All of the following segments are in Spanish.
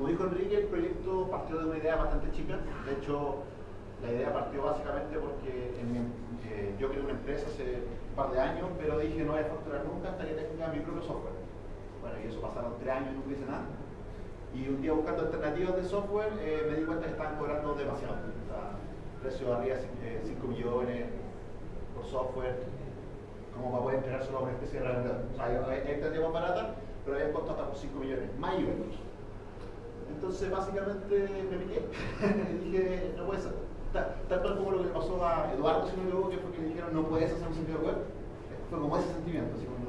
como dijo Enrique, el proyecto partió de una idea bastante chica. De hecho, la idea partió básicamente porque eh, yo creé una empresa hace un par de años, pero dije no voy a facturar nunca hasta que tenga mi propio software. Bueno, y eso pasaron tres años y no hice nada. Y un día buscando alternativas de software eh, me di cuenta que estaban cobrando demasiado. O sea, precio arriba de 5 millones por software, como para poder entregar solo una especie de revendedor. O sea, hay alternativas más baratas, pero había costado hasta por 5 millones, más IVA Entonces, básicamente me piqué. dije, no puede ser. Tal, tal como lo que le pasó a Eduardo, si no me equivoco, que fue que le dijeron, no puedes hacer un sitio web. Fue como ese sentimiento, así como,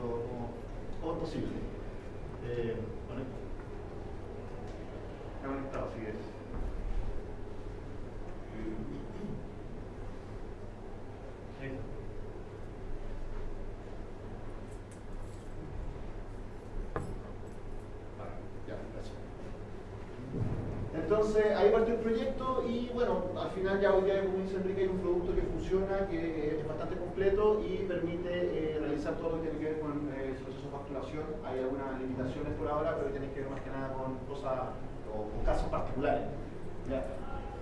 como, es posible? Eh, conectado, así es ahí parte el proyecto y bueno, al final ya hoy día, como dice Enrique, hay un producto que funciona, que es bastante completo y permite eh, realizar todo lo que tiene que ver con eh, el proceso de facturación. Hay algunas limitaciones por ahora, pero tiene que ver más que nada con cosas o, casos particulares.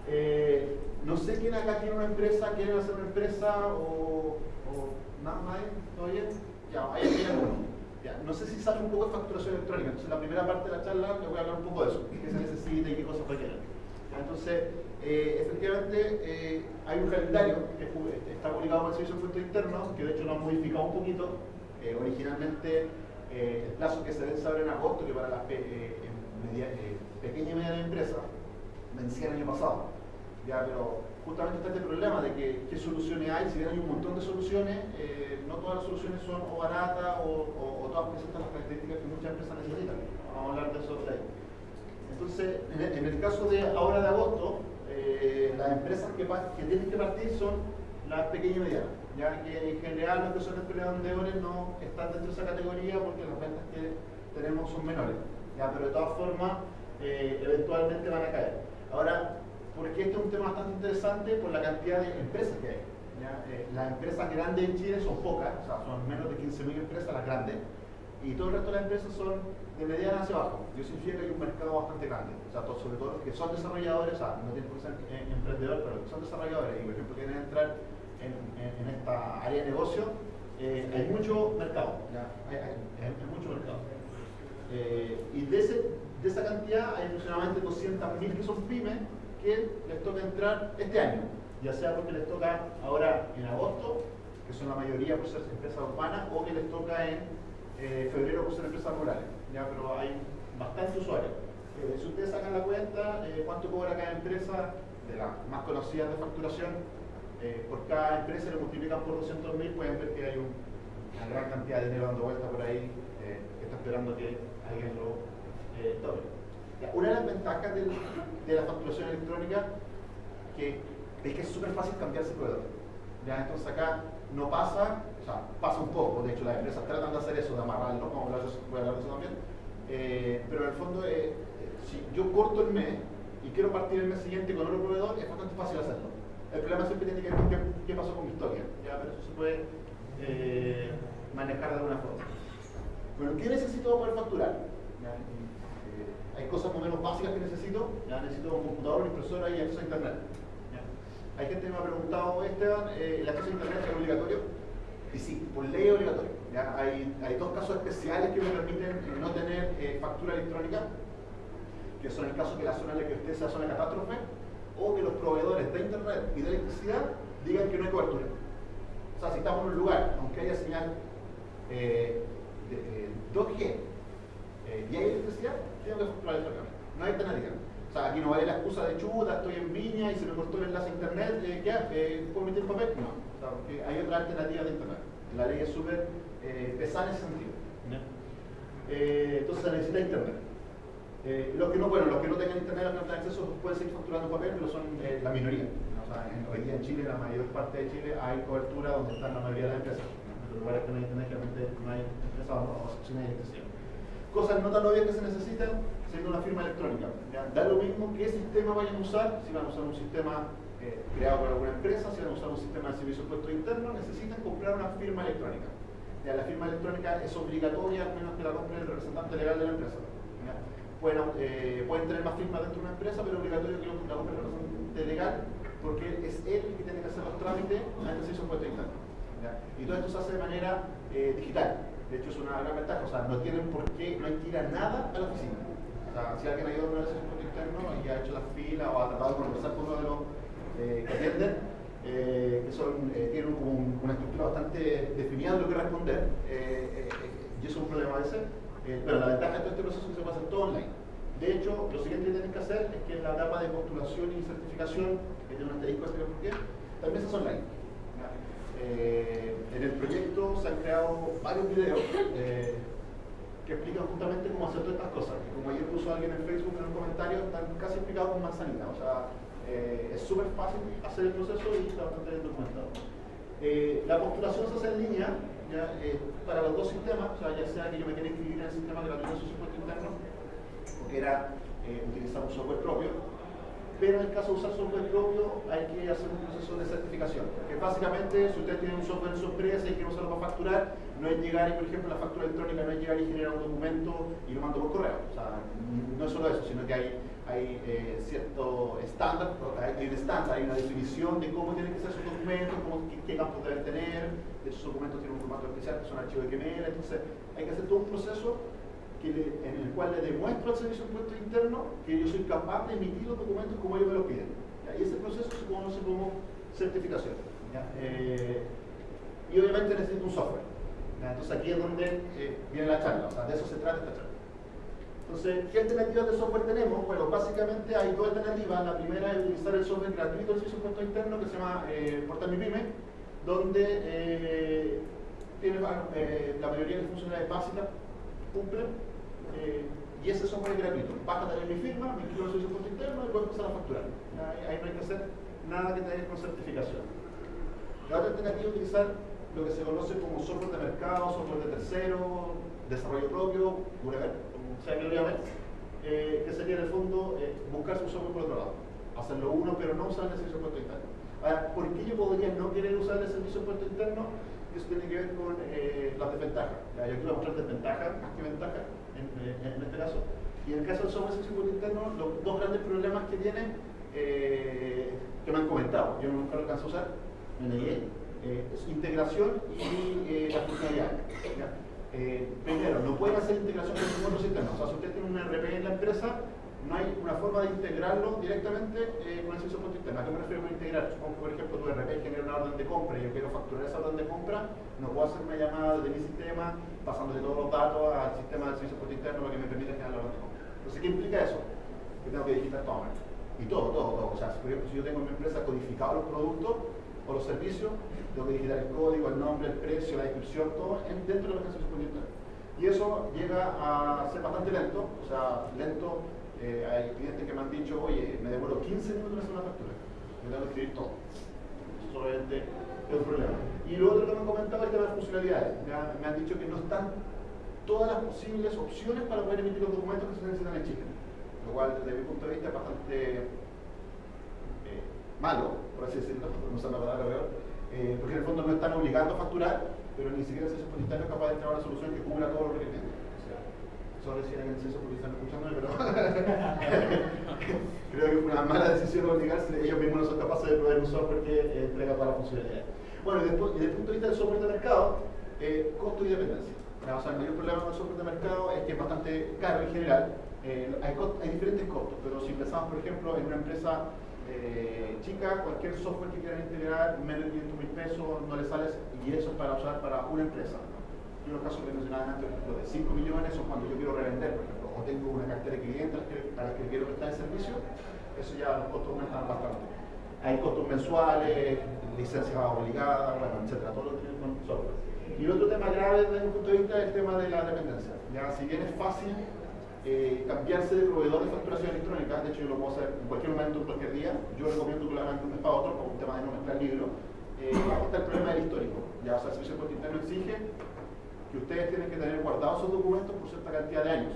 Eh, no sé quién acá tiene una empresa, quiere hacer una empresa o, o nada más, ¿todo bien? Ya, ahí uno no sé si sale un poco de facturación electrónica, entonces la primera parte de la charla le voy a hablar un poco de eso, qué se necesita y qué cosas requieren. Entonces, eh, efectivamente, eh, hay un calendario que está publicado por el Servicio de Impuestos Internos, que de hecho lo han modificado un poquito. Eh, originalmente, el plazo que se debe saber en agosto, que para las pequeñas y medianas empresas, vencía el año pasado. Ya, pero justamente está este problema de que qué soluciones hay, si bien hay un montón de soluciones, eh, no todas las soluciones son o baratas o, todas presentan las características que muchas empresas necesitan. Vamos a hablar de eso ahí. Entonces, en el, caso de ahora de agosto, eh, las empresas que, tienen que partir son las pequeñas y medianas, ya que en general los que son emprendedores no están dentro de esa categoría porque las ventas que tenemos son menores, ya, pero de todas formas eh, eventualmente van a caer. Ahora, porque este es un tema bastante interesante por la cantidad de empresas que hay. Eh, las empresas grandes en Chile son pocas, son menos de 15.000 empresas las grandes, y todo el resto de las empresas son de mediana hacia abajo. Yo significa que hay un mercado bastante grande, o sea, sobre todo los que son desarrolladores, o sea, no tienen que ser eh, emprendedores, pero los que son desarrolladores y, por ejemplo, quieren entrar en, esta área de negocio, eh, hay mucho mercado, Hay, mucho mercado. y de, ese, de esa cantidad hay aproximadamente 200.000 que son pymes, que les toca entrar este año, ya sea porque les toca ahora en agosto, que son la mayoría por ser empresas urbanas, o que les toca en eh, febrero por ser empresas rurales. Ya, pero hay bastantes usuarios. Eh, si ustedes sacan la cuenta, eh, cuánto cobra cada empresa, de las más conocidas de facturación, por cada empresa lo multiplican por 200.000, pueden ver que hay una gran cantidad de dinero dando vuelta por ahí, que está esperando que alguien lo tome. Una de las ventajas de la facturación electrónica que es que es súper fácil cambiarse de proveedor. ¿ya? Entonces acá no pasa, sea, pasa un poco, de hecho las empresas tratan de hacer eso, de amarrarlo, como voy a hablar de eso también, eh, pero en el fondo, eh, si yo corto el mes y quiero partir el mes siguiente con otro proveedor, es bastante fácil hacerlo. El problema siempre tiene que ver con qué, pasó con mi historia, ¿ya? pero eso se puede eh, manejar de alguna forma. Bueno, ¿qué necesito para poder facturar? hay cosas más o menos básicas que necesito, ya necesito un computador, una impresora y acceso a internet. Hay gente que me ha preguntado, Esteban, ¿el acceso a internet es obligatorio? Y sí, por ley obligatorio. ¿ya? Hay, dos casos especiales que me permiten eh, no tener eh, factura electrónica, que son el caso que la zona en la que usted sea zona catástrofe, o que los proveedores de internet y de electricidad digan que no hay cobertura. O sea, si estamos en un lugar, aunque haya señal de, 2G y hay electricidad, tengo que facturar electrónicamente. No hay alternativa. O sea, aquí no vale la excusa de chuta, estoy en Viña y se me cortó el enlace a internet, eh, ¿qué eh, ¿Puedo emitir papel? No, porque hay otra alternativa de internet. La ley es súper eh, pesada en ese sentido. Eh, entonces se necesita internet. los que no, bueno, los que no tengan internet, los que no tengan acceso, pueden seguir facturando papel, pero son la minoría. O sea, en, hoy día en Chile, la mayor parte de Chile, hay cobertura donde están la mayoría de las empresas. En los lugares que no hay internet, realmente no hay empresas o secciones de electricidad. Cosas no tan obvias que se necesitan, siendo una firma electrónica. Da lo mismo qué sistema vayan a usar, si van a usar un sistema eh, creado por alguna empresa, si van a usar un sistema de servicio de puesto interno, necesitan comprar una firma electrónica. Ya, la firma electrónica es obligatoria, a menos que la compre el representante legal de la empresa. pueden, eh, pueden tener más firmas dentro de una empresa, pero es obligatorio que la compre representante legal, porque es él el que tiene que hacer los trámites antes se hizo un puesto interno. Y todo esto se hace de manera eh, digital. De hecho, es una gran ventaja. O sea, no tienen por qué, no hay que ir a nada a la oficina. O sea, si alguien ha ido a una vez a puesto interno y ha hecho la fila o ha tratado de conversar con de eh, que atienden, eh, que son, eh, tienen una estructura bastante definida de lo que responder, y eso es un problema a veces, pero la ventaja de todo este proceso es que se hacer todo online. De hecho, lo siguiente que tienen que hacer es que en la etapa de postulación y certificación, que tiene un asterisco, por qué, también se hace online. en el proyecto se han creado varios videos que explican justamente cómo hacer todas estas cosas. como ayer puso alguien en Facebook en un comentario, están casi explicados con manzanita. O sea, eh, es súper fácil hacer el proceso y está bastante bien documentado. Eh, la postulación se hace en línea ya, eh, para los dos sistemas, o sea, ya sea que yo me quiera inscribir en el sistema gratuito de impuesto interno, porque era utilizar un software propio, pero en el caso de usar software propio hay que hacer un proceso de certificación. Que básicamente, si usted tiene un software en su empresa y quiere usarlo para facturar, no es llegar y, por ejemplo, la factura electrónica no es llegar y generar un documento y lo mando por correo. O sea, no es solo eso, sino que hay, hay eh, cierto estándar, hay, un estándar, hay una definición de cómo tienen que ser sus documentos, cómo, qué, campos deben tener. Esos documentos tienen un formato especial que son archivos de XML, entonces hay que hacer todo un proceso en el cual le demuestro al servicio de impuesto interno que yo soy capaz de emitir los documentos como ellos me lo piden. Y ese proceso se conoce como certificación. Eh, y obviamente necesito un software. Entonces aquí es donde eh, viene la charla, o sea, de eso se trata esta charla. Entonces, ¿qué alternativas de software tenemos? Bueno, básicamente hay dos alternativas. La primera es utilizar el software gratuito del servicio impuesto interno que se llama eh, Portal donde eh, tiene la mayoría de las funcionalidades básicas cumplen eh, y ese software es gratuito. Basta tener mi firma, mi inscribo de impuesto interno y puedo empezar a facturar. Ahí, no hay que hacer nada que tenga con certificación. La otra alternativa es utilizar lo que se conoce como software de mercado, software de tercero, desarrollo propio, whatever, lo llamen, eh, que sería en el fondo eh, buscar su software por otro lado. Hacerlo uno, pero no usar el servicio de impuesto interno. Ahora, ¿por qué yo podría no querer usar el servicio de impuesto interno? Eso tiene que ver con eh, las desventajas. Yo aquí voy a mostrar desventajas más que ventajas en, este caso. Y en el caso del software de interno, los dos grandes problemas que tienen, eh, que me han comentado, yo nunca lo alcanzo a usar, me negué, eh, es integración y eh, la funcionalidad. primero, no pueden hacer integración con otro sistema. O sea, si usted tiene un RP en la empresa, no hay una forma de integrarlo directamente eh, con el servicio interno. ¿A qué me refiero con integrar? Supongo que, por ejemplo, tu RP genera una orden de compra y yo quiero facturar esa orden de compra, no puedo hacer una llamada desde mi sistema pasándole todos los datos al sistema del servicio interno para que me permita generar la orden de compra. Entonces, ¿qué implica eso? Que tengo que digitar todo Y todo, todo, todo. O sea, ejemplo, si yo tengo en mi empresa codificado los productos o los servicios, tengo que digitar el código, el nombre, el precio, la descripción, todo dentro de el servicio interno. Y eso llega a ser bastante lento, o sea, lento eh, hay clientes que me han dicho, oye, me demoro 15 minutos en hacer una factura. Me tengo que escribir todo. Eso solamente es un problema. Y lo otro que me han comentado es de funcionalidades. Me, han dicho que no están todas las posibles opciones para poder emitir los documentos que se necesitan en Chile. Lo cual, desde mi punto de vista, es bastante malo, por así decirlo, no sé la palabra peor, eh, porque en el fondo no están obligando a facturar, pero ni siquiera el servicio es capaz de entrar a una solución que cubra todos los requerimientos. Solo decir que el porque están escuchándome, pero creo que fue una mala decisión obligarse, ellos mismos no son capaces de proveer un software que eh, entrega todas las funcionalidades. Bueno, y desde el punto de vista del software de mercado, eh, costo y dependencia. O sea, el mayor problema del software de mercado es que es bastante caro en general. Eh, hay, hay, diferentes costos, pero si pensamos, por ejemplo, en una empresa chica, cualquier software que quieran integrar, menos de 500 mil pesos, no le sale, y eso es para usar para una empresa en los casos que mencionaba antes, los de 5 millones son cuando yo quiero revender, por ejemplo, o tengo una cartera de clientes a las que quiero prestar el servicio, eso ya los costos aumentan bastante. Hay costos mensuales, licencias obligadas, bueno, etcétera, todo lo que tiene con software. Y otro tema grave desde mi punto de vista es el tema de la dependencia. Ya, si bien es fácil eh, cambiarse de proveedor de facturación electrónica, de hecho yo lo puedo hacer en cualquier momento, en cualquier día, yo recomiendo que lo hagan de un mes para otro, por un tema de no mezclar libros, eh, está el problema del histórico. Ya, o sea, el servicio de interno exige que ustedes tienen que tener guardados esos documentos por cierta cantidad de años.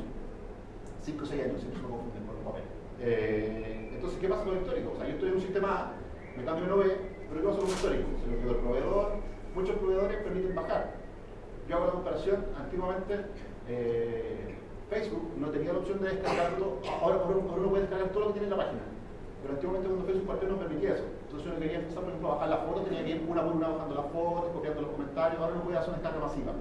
5 o 6 años, si no se confunden por los papeles. Eh, entonces, ¿qué pasa con el histórico? O sea, yo estoy en un sistema A, me cambio en OB, pero ¿qué pasa con el histórico? Se lo quedó el proveedor, muchos proveedores permiten bajar. Yo hago la comparación, antiguamente, eh, Facebook no tenía la opción de descargarlo, ahora, ahora uno puede descargar todo lo que tiene en la página. Pero antiguamente cuando Facebook partió no permitía eso. Entonces uno quería empezar, por ejemplo, a bajar la foto, tenía que ir una por una bajando las fotos, copiando los comentarios, ahora no puede hacer una descarga masiva.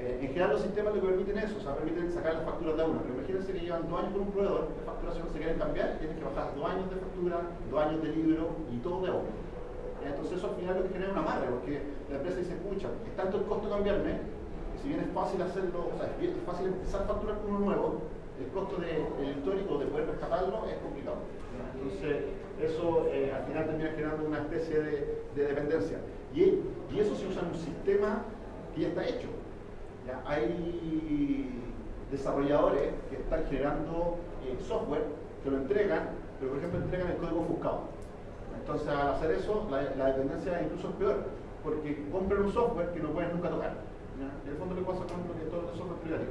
Eh, en general los sistemas lo que permiten eso, o sea, permiten sacar las facturas de uno, pero imagínense que llevan dos años con un proveedor de facturación, se quieren cambiar, tienen que bajar dos años de factura, dos años de libro y todo de uno. Entonces eso al final lo que genera una madre, porque la empresa dice, escucha, es tanto el costo cambiarme, si bien es fácil hacerlo, o sea, es fácil empezar a facturar con uno nuevo, el costo del histórico de poder rescatarlo es complicado. Entonces, eso eh, al final termina generando una especie de, dependencia. Y, eso se usa en un sistema que ya está hecho. Hay desarrolladores que están generando eh, software que lo entregan, pero por ejemplo entregan el código ofuscado. Entonces al hacer eso, la, dependencia incluso es peor, porque compran un software que no pueden nunca tocar. En el fondo le pasa con todo el software privado.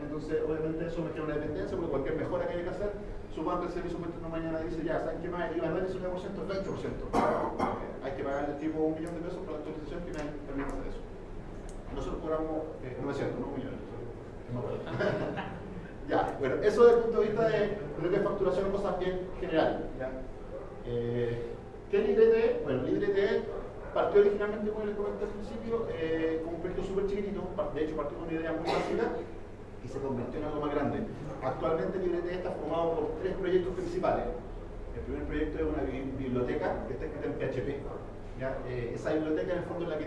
Entonces, obviamente, eso me genera una dependencia, porque cualquier mejora que haya que hacer, supongo que el servicio no mañana dice, ya, ¿saben qué más? El IVA no es 19%, es 20%. Eh, hay que pagarle tipo un millón de pesos por la actualización que me permite hacer eso. Nosotros cobramos eh, 900, no un millón. No ya, bueno, eso desde el punto de vista de lo que es facturación, cosas bien generales. Eh, ¿Qué es LibreTE? Bueno, LibreTE partió originalmente, como les comenté al principio, eh, como un proyecto súper chiquitito, de hecho partió con una idea muy básica, y se convirtió en algo más grande. Actualmente LibreTE está formado por tres proyectos principales. El primer proyecto es una biblioteca que está escrita en PHP. Eh, esa biblioteca en el fondo es la que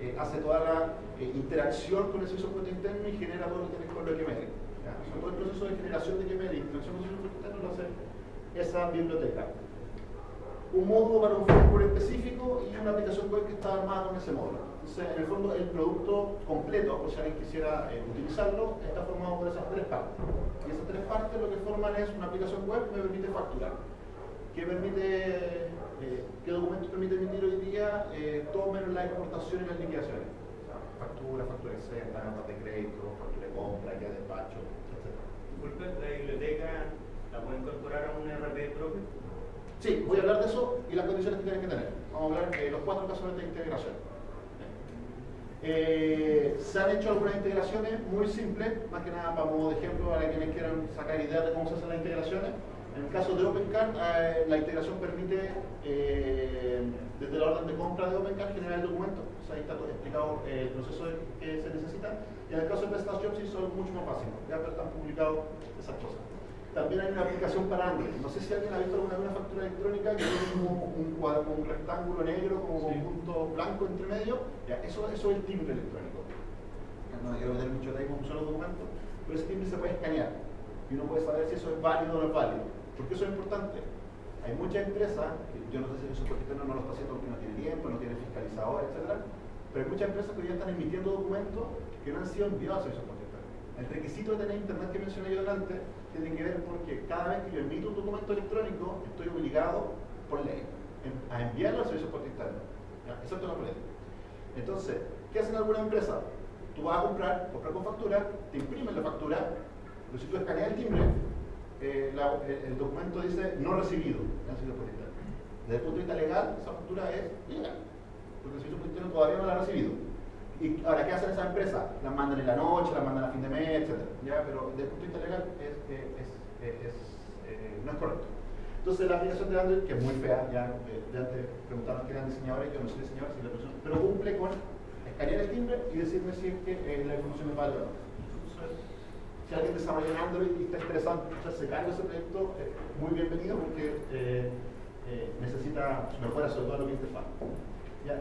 eh, hace toda la eh, interacción con el servicio puerto interno y genera todo lo que tiene con lo que todo el proceso de generación de QML y interacción con el servicio puerto interno lo hace esa biblioteca un módulo para un framework específico y una aplicación web que está armada con ese módulo. Entonces, en el fondo, el producto completo, por si alguien quisiera eh, utilizarlo, está formado por esas tres partes. Y esas tres partes lo que forman es una aplicación web que me permite facturar. ¿Qué permite, eh, qué documentos permite emitir hoy día? Eh, todo menos la exportación y las liquidaciones. factura, factura exenta, notas de crédito, factura de compra, guía de despacho, etc. Disculpe, ¿la biblioteca la puede incorporar a un RP propio? Sí, voy a hablar de eso y las condiciones que tienen que tener. Vamos a hablar de los cuatro casos de integración. Eh, se han hecho algunas integraciones muy simples, más que nada para modo de ejemplo para quienes quieran sacar ideas de cómo se hacen las integraciones. En el caso de OpenCard, eh, la integración permite, eh, desde la orden de compra de OpenCard, generar el documento. Ahí está explicado el proceso que se necesita. Y en el caso de PrestaShop sí son mucho más fáciles, ya están publicados esas cosas. También hay una aplicación para Android. No sé si alguien ha visto alguna una factura electrónica que tiene como un, cuadro, un rectángulo negro como con un punto blanco entre medio. Ya, eso, eso es el timbre electrónico. No quiero meter mucho tiempo en un solo documento, pero ese timbre se puede escanear y uno puede saber si eso es válido o no es válido. ¿Por qué eso es importante? Hay muchas empresas, yo no sé si el soporte no lo está haciendo porque no tiene tiempo, no tiene fiscalizador, etc. Pero hay muchas empresas que ya están emitiendo documentos que no han sido enviados a esos El requisito de tener internet que mencioné yo delante tiene que ver porque cada vez que yo emito un documento electrónico, estoy obligado por ley a enviarlo al servicio por interno. Excepto la política. Entonces, ¿qué hacen algunas empresas? Tú vas a comprar, comprar con factura, te imprimen la factura, pero si tú escaneas el timbre, eh, el, documento dice no recibido Desde el punto de vista legal, esa factura es legal, porque el servicio por interno todavía no la ha recibido. Y ahora, ¿qué hacen esas empresas? Las mandan en la noche, las mandan a fin de mes, etc. ¿Ya? Pero desde el punto de vista legal es, eh, no es correcto. Entonces la aplicación de Android, que es muy fea, ya, eh, ya antes preguntaron que eran diseñadores, yo no soy diseñador, si persona, pero cumple con escanear el timbre y decirme si es que eh, la información es válida. Si alguien desarrolla en Android y está interesado en echarse cargo de ese proyecto, muy bienvenido porque necesita mejora sobre todo lo que es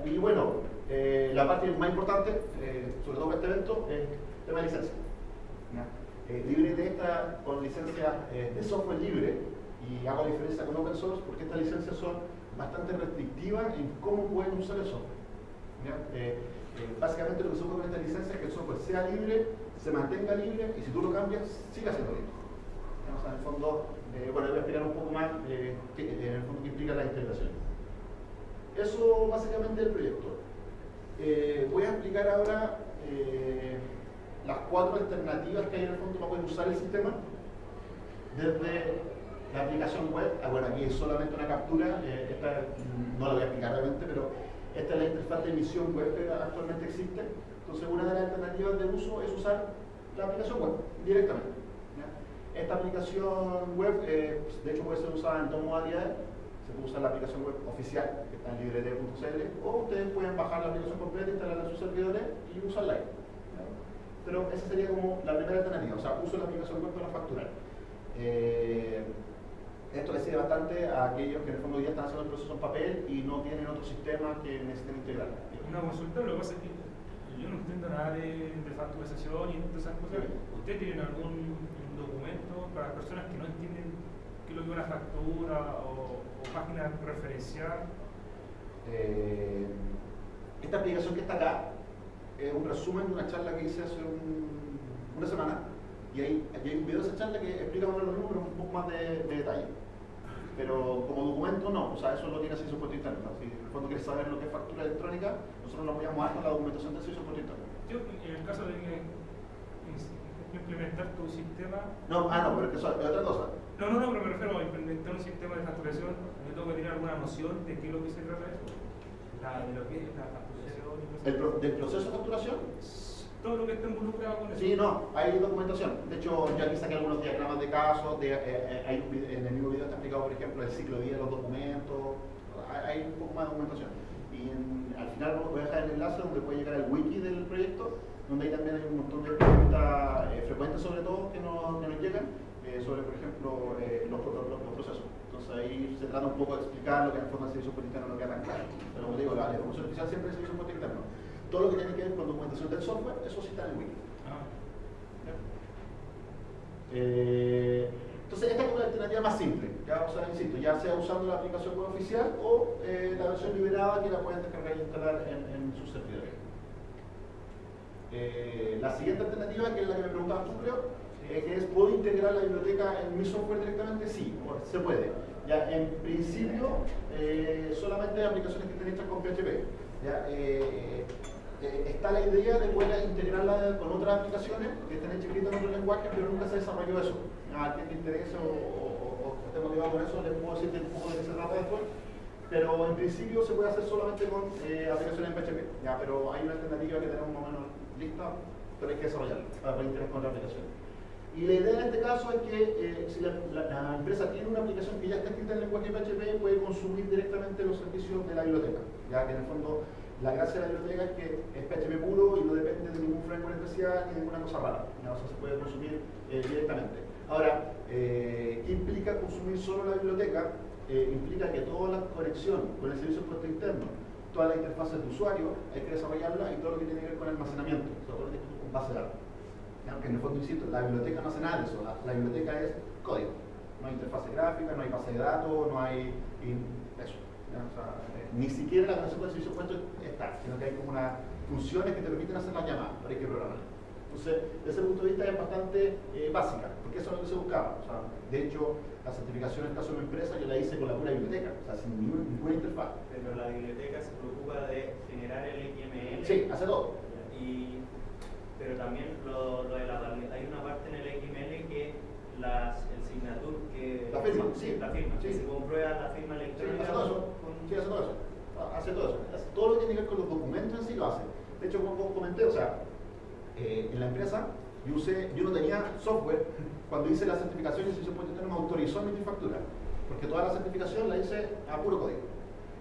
Y bueno, eh, la parte más importante, eh, sobre todo para este evento, es el tema de licencia. Eh, LibreT está con licencia eh, de software libre y hago la diferencia con open source porque estas licencias son bastante restrictivas en cómo pueden usar el software. básicamente lo que se con esta licencia es que el software sea libre, se mantenga libre y si tú lo cambias, siga siendo libre. O sea, en el fondo, bueno, voy a explicar un poco más qué, en el fondo qué implica la integración. Eso básicamente es el proyecto. Eh, voy a explicar ahora eh, las cuatro alternativas que hay en el fondo para poder usar el sistema. Desde la aplicación web, ah, bueno, aquí es solamente una captura, eh, esta no la voy a explicar realmente, pero esta es la interfaz de emisión web que actualmente existe. Entonces, una de las alternativas de uso es usar la aplicación web directamente. Esta aplicación web, de hecho, puede ser usada en dos modalidades. Se puede usar la aplicación web oficial, que está en librete.cl, o ustedes pueden bajar la aplicación completa, instalarla en sus servidores y usarla ahí. Pero esa sería como la primera alternativa, o sea, uso la aplicación web para facturar. Eh, esto le sirve bastante a aquellos que en el fondo ya están haciendo el proceso en papel y no tienen otro sistema que necesiten integrar. Una consulta, lo que pasa es que yo no entiendo nada de, de facturación y todas esas cosas. ¿Ustedes tienen algún documento para las personas que no entienden es una factura o, o página referencial? Eh, esta aplicación que está acá es un resumen de una charla que hice hace un, una semana y hay, hay un video de esa charla que explica más los números un poco más de, de detalle pero como documento no, o sea, eso lo tiene servicio puesto interno. Si en el fondo quieres saber lo que es factura electrónica, nosotros lo apoyamos más con la documentación del servicio puesto interno. Yo, en el caso de que implementar tu sistema... No, ah, no, pero es que eso es otra cosa. No, no, no, pero me refiero a implementar un sistema de facturación, yo tengo que tener alguna noción de qué es lo que se trata eso. La, de lo que es la facturación ¿El pro, ¿Del proceso de facturación? todo lo que está involucrado con eso. Sí, no, hay documentación. De hecho, yo aquí saqué algunos diagramas de casos, de, eh, eh, hay un video, en el mismo video está explicado, por ejemplo, el ciclo de vida de los documentos, hay, un poco más de documentación. Y en, al final voy a dejar el enlace donde puede llegar el wiki del proyecto, donde ahí también hay un montón de preguntas eh, frecuentes sobre todo que nos, que nos llegan, eh, sobre, por ejemplo, eh, los, los, los, procesos. Entonces ahí se trata un poco de explicar lo que en el fondo el servicio interno no queda tan claro. Pero como digo, la, la información oficial siempre es el servicio interno todo lo que tiene que ver con documentación del software, eso sí está en el wiki. Ah. Eh, entonces, esta es una alternativa más simple, ya, o sea, insisto, ya sea usando la aplicación web oficial o eh, la versión liberada que la pueden descargar e instalar en, en sus servidores. Eh, la siguiente alternativa, que es la que me preguntabas tú, creo, es, ¿puedo integrar la biblioteca en mi software directamente? Sí, se puede. Ya, en principio, eh, solamente aplicaciones que estén hechas con PHP. Ya, eh, eh, está la idea de poder integrarla con otras aplicaciones que estén escritas en otro lenguaje, pero nunca se desarrolló eso. A quien le interese o, o, esté motivado con eso, les puedo decir un poco de qué se trata después. Pero en principio se puede hacer solamente con eh, aplicaciones en PHP, ya, pero hay una alternativa que tenemos más o menos lista, pero hay que desarrollarla para poder integrar con otra aplicación. Y la idea en este caso es que eh, si la, empresa tiene una aplicación que ya está escrita en lenguaje PHP, puede consumir directamente los servicios de la biblioteca, ya que en el fondo la gracia de la biblioteca es que es PHP puro y no depende de ningún framework especial ni de ninguna cosa rara. ¿no? O sea, se puede consumir eh, directamente. Ahora, eh, ¿qué implica consumir solo la biblioteca? Eh, implica que toda la conexión con el servicio de puesto interno, toda la interfaz de usuario, hay que desarrollarla y todo lo que tiene que ver con el almacenamiento, todo lo que tiene con base de datos. Aunque en el fondo, insisto, la biblioteca no hace nada de eso, la, la biblioteca es código. No hay interfaz gráfica, no hay base de datos, no hay eso. O sea, eh, ni siquiera la conexión con el servicio puesto está, sino que hay como unas funciones que te permiten hacer la llamada, pero hay que programar. Entonces, desde ese punto de vista es bastante eh, básica, porque eso es lo que se buscaba. O sea, de hecho, la certificación en el caso de una empresa yo la hice con la pura biblioteca, o sea, sin ninguna, ninguna interfaz. Pero la biblioteca se preocupa de generar el XML. Sí, hace todo. Y, pero también lo, lo de la, hay una parte en el XML que las, el signature que... La firma, sí. La firma, sí. que se comprueba la firma electrónica. Sí, hace todo eso. Con... Sí, hace todo eso. Hace todo eso. Hace todo lo que tiene que ver con los documentos en sí lo hace. De hecho, como comenté, o sea, eh, en la empresa yo, usé, yo no tenía software cuando hice la certificación y el servicio puente me autorizó mi factura. Porque toda la certificación la hice a puro código.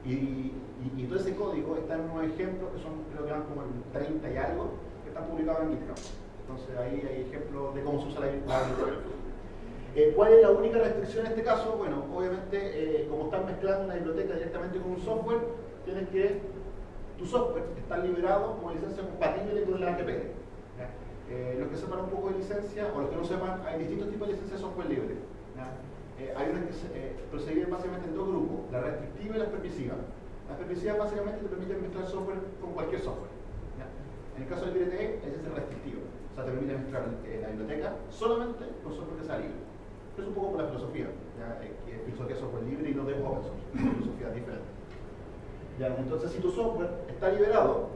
Y, y, y, todo ese código está en unos ejemplos que son, creo que van como en 30 y algo, que están publicados en GitHub. Entonces ahí hay ejemplos de cómo se usa la, biblioteca. Eh, ¿Cuál es la única restricción en este caso? Bueno, obviamente, eh, como están mezclando una biblioteca directamente con un software, tienes que, tu software está liberado como licencia compatible con la ATP. Eh, los que sepan un poco de licencia, o los que no sepan, hay distintos tipos de licencia de software libre. Eh, hay unas que se proceden básicamente en dos grupos, la restrictiva y la permisiva. Las permisivas básicamente te permiten mezclar software con cualquier software. En el caso del IRTE, ese es el restrictivo. O sea, te permite mezclar la biblioteca solamente con software que sea libre es un poco por la filosofía, ¿ya? Eh, que filosofía software libre y no de open source, filosofía diferente. Entonces, si tu software está liberado,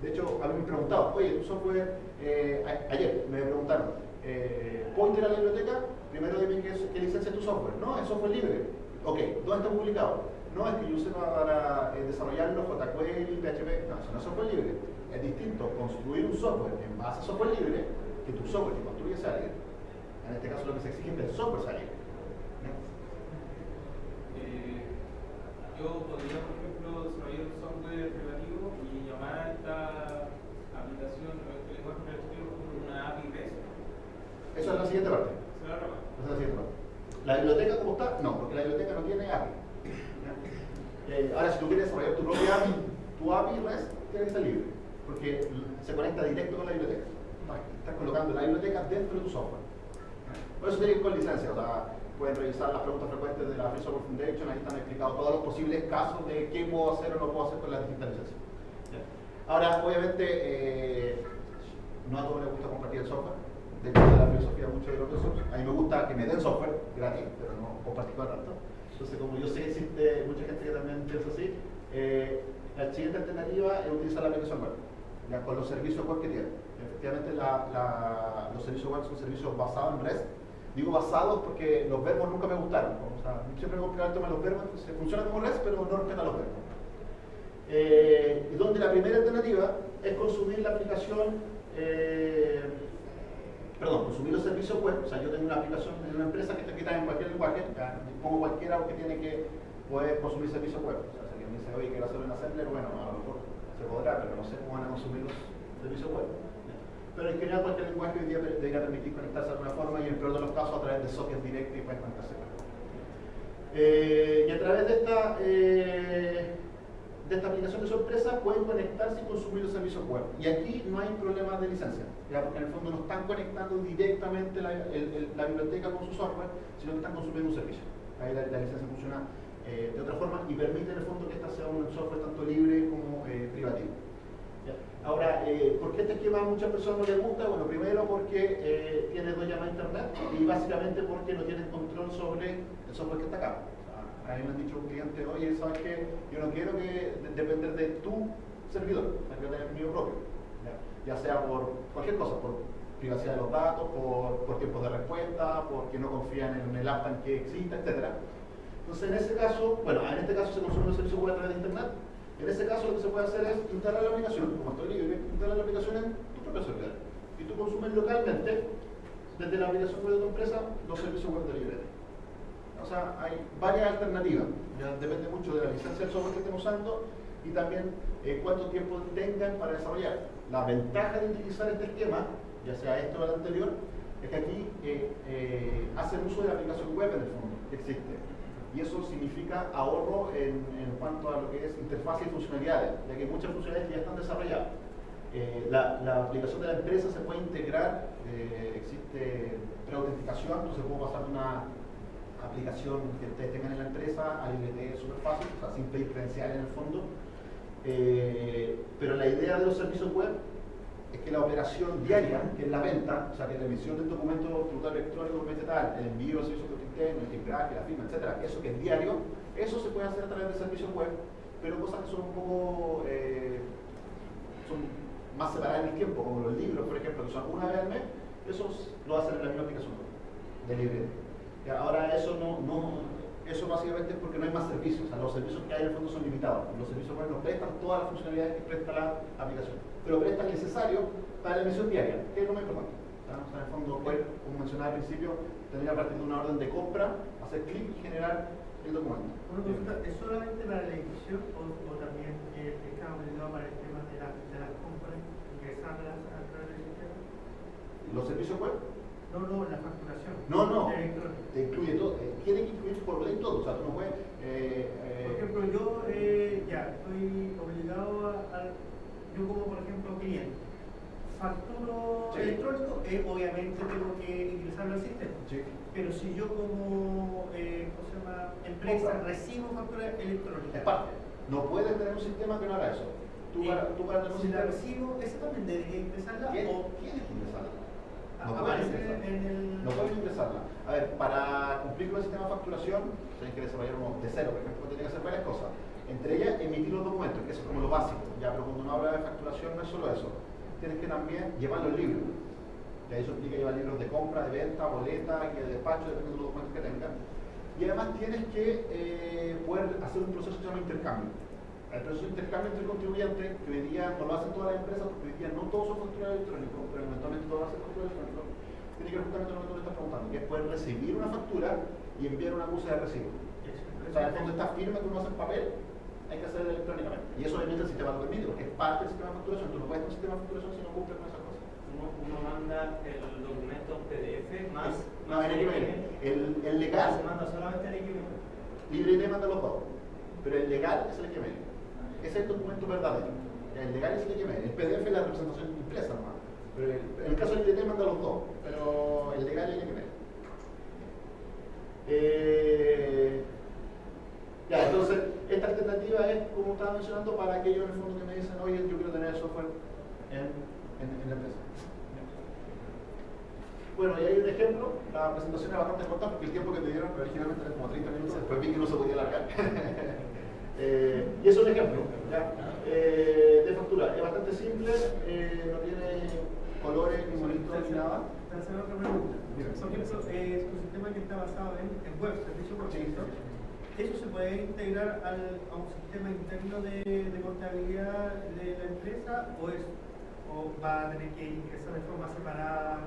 de hecho, a mí me preguntado, oye, tu software, eh, ayer me preguntaron, eh, ¿puedo integrar la biblioteca? Primero dime qué, qué licencia es tu software. No, es software libre. Ok, ¿dónde está publicado? No, es que yo use para eh, desarrollarlo JQL y PHP. No, eso no es software libre. Es distinto construir un software en base a software libre que tu software que construye sea libre. En este caso lo que se exige es que el software sea libre. Eh, yo podría, por ejemplo, desarrollar un software privativo y llamar a esta aplicación o este lenguaje privativo como una API REST. Eso es la siguiente parte. Esa es la siguiente parte. La biblioteca como está, no, porque la biblioteca no tiene API. Eh, ahora, si tú quieres desarrollar tu propia API, tu API REST tiene que ser libre, porque se conecta directo con la biblioteca. Estás colocando la biblioteca dentro de tu software. Por eso tiene que ir con licencia, o sea, pueden revisar las preguntas frecuentes de la Free Software Foundation, ahí están explicados todos los posibles casos de qué puedo hacer o no puedo hacer con las distintas licencias. Ahora, obviamente, eh, no a todos les gusta compartir el software, depende de la filosofía mucho de los open A mí me gusta que me den software gratis, pero no compartir con tanto. Entonces, como yo sé que existe mucha gente que también piensa así, eh, la siguiente alternativa es utilizar la aplicación web, ya con los servicios web que tiene. Efectivamente, los servicios web son servicios basados en REST. Digo basados porque los verbos nunca me gustaron. O sea, siempre me gusta el tema de los verbos, entonces funciona como REST, pero no respeta los verbos. Eh, donde la primera alternativa es consumir la aplicación, eh, perdón, consumir los servicios web. O sea, yo tengo una aplicación de una empresa que está escrita en cualquier lenguaje, ya, pongo cualquiera que tiene que poder consumir servicios web. O sea, si alguien me dice, oye, quiero hacer un assembler, bueno, a lo mejor se podrá, pero no sé cómo van a consumir los servicios web. Pero en general cualquier lenguaje hoy día debería permitir conectarse de alguna forma y en peor de los casos a través de sockets directos y puedes conectarse. Eh, y a través de esta, eh, de esta aplicación de su empresa pueden conectarse y consumir los servicios web. Y aquí no hay problemas de licencia, ¿ya? porque en el fondo no están conectando directamente la, biblioteca con su software, sino que están consumiendo un servicio. Ahí la licencia funciona eh, de otra forma y permite en el fondo que esta sea un software tanto libre como eh, privativo. Ahora, eh, ¿por qué este esquema a muchas personas no les gusta? Bueno, primero porque tiene dos llamadas a internet y básicamente porque no tienen control sobre el software que está acá. A mí me han dicho un cliente, oye, ¿sabes qué? Yo no quiero que de- depender de tu servidor, quiero tener el mío propio. ¿ya? Sea por cualquier cosa, por privacidad de los datos, por, por tiempos de respuesta, porque no confían en el app que exista, etcétera. Entonces, en ese caso, bueno, en este caso se consume los servicios web a través de Internet. En ese caso, lo que se puede hacer es instalar la aplicación, como estoy libre, instalar la aplicación en tu propio servidor. Y tú consumes localmente, desde la aplicación web de tu empresa, los servicios web de librete. O sea, hay varias alternativas. Ya depende mucho de la licencia del software que estén usando y también eh, cuánto tiempo tengan para desarrollar. La ventaja de utilizar este esquema, ya sea esto o el anterior, es que aquí eh, eh, hacen uso de la aplicación web en el fondo, que existe. Y eso significa ahorro en, cuanto a lo que es interfaz y funcionalidades, ya que muchas funcionalidades ya están desarrolladas. Eh, la, aplicación de la empresa se puede integrar, eh, existe preautenticación, entonces puedo pasar de una aplicación que ustedes tengan en la empresa a LibreT es súper fácil, o sea, sin pedir en el fondo. Eh, pero la idea de los servicios web es que la operación diaria, que es la venta, o sea, que la emisión del documento tributario electrónico el envío del servicio interno, el timbraje, la firma, etcétera, eso que es diario, eso se puede hacer a través de servicios web, pero cosas que son un poco eh, son más separadas en el tiempo, como los libros, por ejemplo, que son una vez al mes, esos lo hacen en la misma aplicación web, de libre. Ya, Ahora eso no, no, eso básicamente es porque no hay más servicios, o sea, los servicios que hay en el fondo son limitados. Los servicios web no prestan todas las funcionalidades que presta la aplicación, pero prestan necesario para la emisión diaria, que es lo más importante. en el fondo, poder, como mencionaba al principio, tener a partir de una orden de compra, hacer clic y generar el documento. Una pregunta, ¿es solamente para la edición o, o también eh, está obligado para el tema de, la, de las compras, ingresarlas a través del sistema? Los servicios web No, no, la facturación. No, no. te incluye todo, eh, tiene que incluir por ley todo, o sea, tú no puedes... eh, eh, Por ejemplo, yo eh, ya estoy obligado a, a- yo como por ejemplo cliente, facturo Sí. electrónico, eh, obviamente tengo que ingresarlo al sistema. sí. Pero si yo como eh, ¿cómo se llama? empresa recibo factura electrónica, parte. No puedes tener un sistema que no haga eso. Tú eh, para, tú para tener un si la recibo, ¿esa también debería ingresarla? ¿Quién, o quién es que ingresarla? No puedes ingresarla. en el... No puedes ingresarla. A ver, para cumplir con el sistema de facturación, tienes que desarrollar uno de cero, por ejemplo, tiene que hacer varias cosas. Entre ellas, emitir los documentos, que eso es como lo básico. Ya, pero cuando uno habla de facturación no es solo eso. Tienes que también llevar los libros. Y ahí eso implica llevar libros de compra, de venta, boleta, que de despacho, depende de los documentos que tengan. Y además tienes que eh, poder hacer un proceso que se llama intercambio. El proceso de intercambio entre contribuyentes, que hoy día no lo hacen todas las empresas, porque hoy día no todos son facturas electrónicos, pero eventualmente todos ser facturas electrónicos, tiene que ver justamente lo que tú me estás preguntando, que es poder recibir una factura y enviar una acusa de recibo. O sea, en el fondo está firme que uno hace en papel, hay que hacerlo electrónicamente. Y eso obviamente el sistema lo permite, porque es parte del sistema de facturación. Tú no puedes tener un sistema de facturación si no cumples con esas cosas. Uno, uno manda el documento en PDF más. No, más en XML. El, el legal, Se manda solamente el XML. LibreT manda los dos, pero el legal es el XML. Ese es el documento verdadero. El legal es el XML. El PDF es la representación impresa nomás. Pero el, en el caso del LibreT manda los dos, pero el legal es el XML. Eh, ya, entonces, esta alternativa es, como estaba mencionando, para aquellos en el fondo que me dicen, oye, yo quiero tener el software en, en, en la empresa. Bueno, y hay un ejemplo, la presentación es bastante corta porque el tiempo que me dieron originalmente era como 30 minutos, después vi que no se podía alargar. Eh, y es un ejemplo ¿ya? Eh, de factura, es bastante simple, eh, no tiene colores ni monitos ni nada. Te hacer otra pregunta. Eh, tu sistema que está basado en, en web, servicio por Sí. ¿Eso se puede integrar a un sistema interno de, contabilidad de la empresa o, es, va a tener que ingresar de forma separada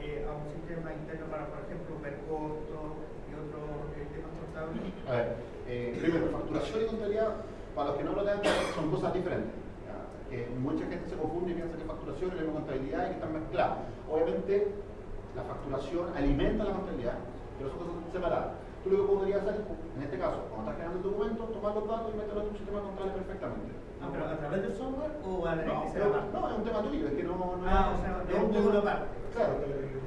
eh, a un sistema interno para, por ejemplo, ver costos y otros eh, temas contables? A ver, eh, primero, facturación y contabilidad, para los que no lo tengan, son cosas diferentes. Que mucha gente se confunde y piensa que facturación y la contabilidad y que están mezcladas. Obviamente, la facturación alimenta la contabilidad, pero son cosas separadas. Tú lo que podrías hacer, en este caso, cuando estás creando el documento, tomar los datos y meterlos en tu sistema contable perfectamente. Ah, pero a través del software o va a tener No, pero- no, es un tema tuyo, es que no, no Ah, es, o sea, no es un. Claro,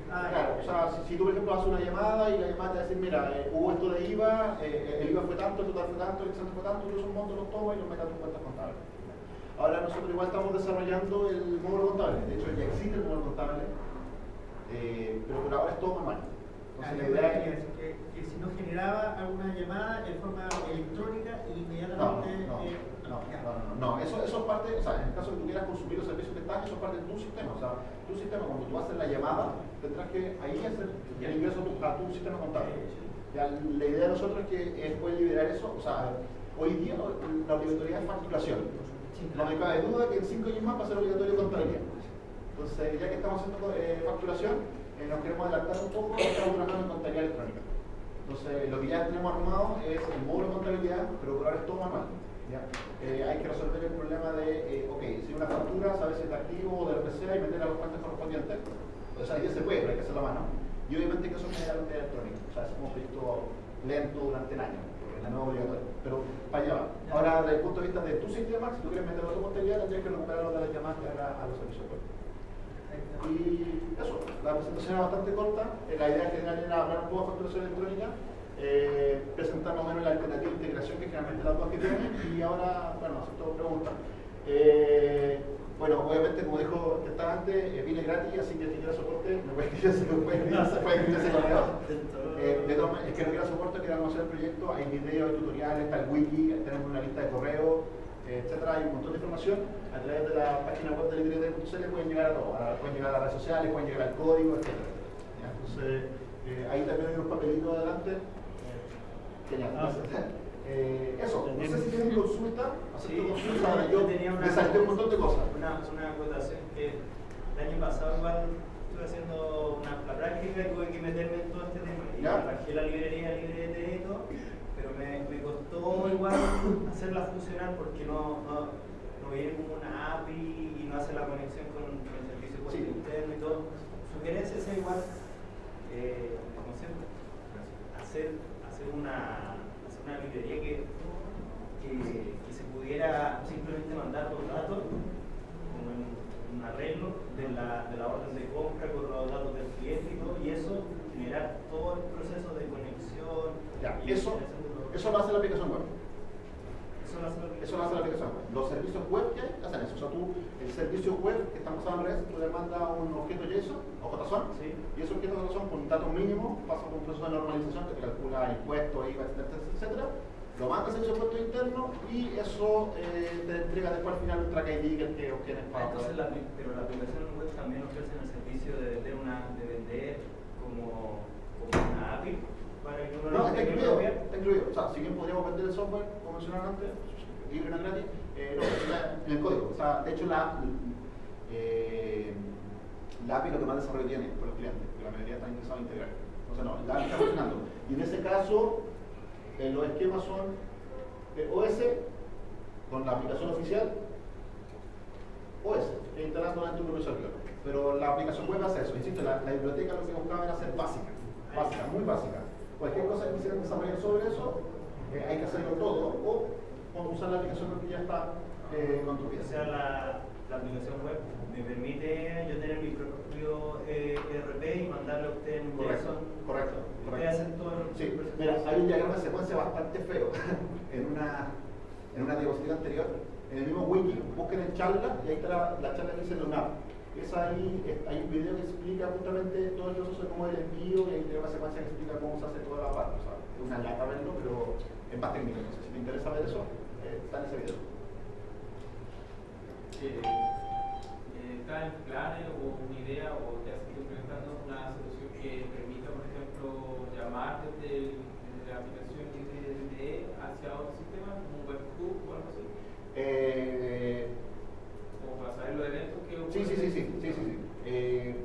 Ah, claro, ya. o sea, si, si tú por ejemplo haces una llamada y la llamada te decir, mira, eh, hubo esto de IVA, eh, el IVA fue tanto, el total fue tanto, el excedente fue tanto, yo esos montos los tomo y los meto a tus cuentas contables. Ahora nosotros igual estamos desarrollando el módulo contable, de hecho ya existe el módulo contable, eh, pero por ahora es todo manual. Ah, Entonces yo la idea es... que, que si no generaba alguna llamada en forma electrónica No, inmediatamente no, eh, no, no, no, no, eso, eso es parte, o sea, en el caso de que tú quieras consumir los servicios que están, eso es parte de tu sistema, o sea, tu sistema, cuando tú haces la llamada, tendrás que ahí hacer el ingreso a tu, sistema contable. Ya, la idea de nosotros es que es poder liberar eso, o sea, hoy día la obligatoriedad es facturación. No me cabe duda que en cinco años más va a ser obligatorio contabilidad. Entonces, ya que estamos haciendo eh, facturación, eh, nos queremos adelantar un poco y estamos trabajando en contabilidad electrónica. Entonces, lo que ya tenemos armado es el módulo de contabilidad, pero por ahora es todo manual. ¿ya? Eh, hay que resolver el problema de, eh, ok, si una factura, saber si es de activo o de RPC y meter a los cuentas correspondientes. O sea, ya se puede, pero hay que hacerlo a mano. Y obviamente que eso es generalmente electrónico. O sea, es un proyecto lento durante el año, porque es no obligatorio. Pero para allá va. Ahora, desde el punto de vista de tu sistema, si tú quieres meterlo a tu contabilidad, tendrías que recuperarlo de las llamadas que haga a los servicios web. Y eso, la presentación es bastante corta. Eh, la idea general era hablar un poco de facturación electrónica, eh, presentar más o menos la alternativa de integración que generalmente las dos que tienen y ahora, bueno, acepto preguntas. Eh, bueno, obviamente, como dijo que estaba antes, eh, vine gratis, así que si quiere soporte, me puede escribir ese. Eh, de todas maneras, el que no quiera soporte, quiera conocer el proyecto, hay videos, hay tutoriales, está el wiki, tenemos una lista de correos, etcétera, hay un montón de información. A través de la página web de librete.cl pueden llegar a todo, a- pueden llegar a las redes sociales, pueden llegar al código, etcétera. Entonces, eh, ahí también hay unos papelitos adelante. Eh, gracias. Eh, eso, no sé si tienen consulta, acepto consulta, ahora yo tenía una, me salté un montón de cosas. Una, una acotación que el año pasado igual estuve haciendo una, la práctica y tuve que meterme en todo este tema. Y Ya. bajé la librería librete y todo, costó igual hacerla funcionar porque no, no, no viene como una API y no hace la conexión con, con el servicio web Sí. interno y todo. Sugerencia es igual, eh, como siempre, hacer, hacer una, hacer una librería que, que, que se pudiera simplemente mandar los datos como en un arreglo de la, de la orden de compra con los datos del cliente y todo, y eso generar todo el proceso de conexión. Ya, y eso, eso lo hace la aplicación web. eso lo hace la Eso lo hace la aplicación web. Los servicios web que hacen eso. O sea, tú, el servicio web que está basado en redes, tú le mandas un objeto JSON o JSON, Sí. y ese objeto JSON con datos mínimos pasa por un proceso de normalización que te calcula impuestos, IVA, etcétera, etcétera. Lo manda al servicio de impuesto interno y eso eh, te entrega después al final un track ID que, que obtienes Ah, para entonces la, apli- pero la aplicación web también ofrece el servicio de vender, una, de vender como, como una API No, está incluido, está incluido. O sea, si bien podríamos vender el software, como mencionaron antes, libre, no es gratis, eh, no, está en el código. O sea, de hecho, la, eh, la API lo que más desarrollo tiene por los clientes, porque la mayoría están interesados en integrar. Entonces, no, la API está funcionando. Y en ese caso, eh, los esquemas son OS con la aplicación oficial, OS, que instalando dentro de un servidor. Pero la aplicación web hace eso. Insisto, la, la biblioteca lo que buscaba era ser básica, básica, muy básica. Cualquier cosa que quisieran desarrollar sobre eso, eh, hay que hacerlo todo o, o usar la aplicación que ya está eh, construida. O sea, la, la aplicación web me permite yo tener mi propio eh, ERP y mandarle a usted en Correcto, JSON. correcto, correcto. hacen todo el Sí, proceso. mira, hay un diagrama de secuencia bastante feo en una, en una diapositiva anterior, en el mismo wiki, busquen en charla y ahí está la, la charla que dice Leonardo. Es ahí, es- hay un video que explica justamente todo el proceso de cómo es el envío y hay un diagrama de secuencia que explica cómo se hace toda la parte. O sea, es una lata verlo, pero es más técnico. Entonces, si te interesa ver eso, eh, está en ese video. Eh, eh, ¿Está en planes o una idea o ya se está implementando una solución que permita, por ejemplo, llamar desde, el- desde la aplicación IDE hacia otro sistema, como un webhook o algo así? Eh, saber los eventos que Sí, sí, sí, sí, sí, sí, sí. Eh,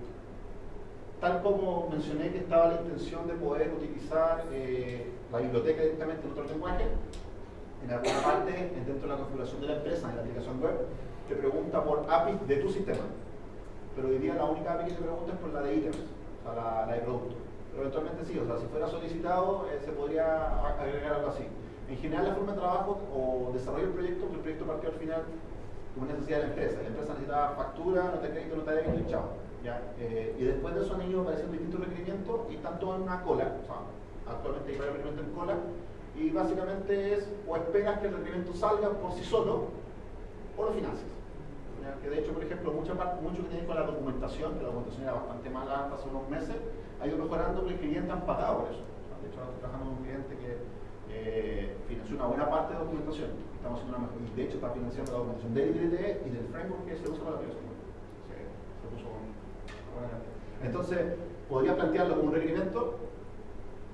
tal como mencioné que estaba la intención de poder utilizar eh, la biblioteca directamente en otro lenguaje, en alguna parte dentro de la configuración de la empresa, en la aplicación web, te pregunta por API de tu sistema. Pero hoy día la única API que te pregunta es por la de ítems, o sea, la, la de producto. Pero eventualmente sí, o sea, si fuera solicitado, eh, se podría agregar algo así. En general, la forma de trabajo o desarrollo del proyecto, que el proyecto partió al final como necesidad de la empresa. La empresa necesitaba factura, nota de crédito, nota de débito y chao. ¿ya? Eh, y después de eso han ido apareciendo distintos requerimientos y están todos en una cola. O sea, actualmente hay varios requerimientos en cola. Y básicamente es o esperas que el requerimiento salga por sí solo o lo financias. Que de hecho, por ejemplo, mucha parte, mucho que tiene con la documentación, que la documentación era bastante mala hasta hace unos meses, ha ido mejorando porque el cliente han pagado por eso. De hecho, ahora estoy trabajando con un cliente que eh, financió una buena parte de documentación. Estamos haciendo una y de hecho está financiando la documentación del IDE y del framework que se usa para la aplicación. Se, se puso con cantidad. Entonces, podría plantearlo como un requerimiento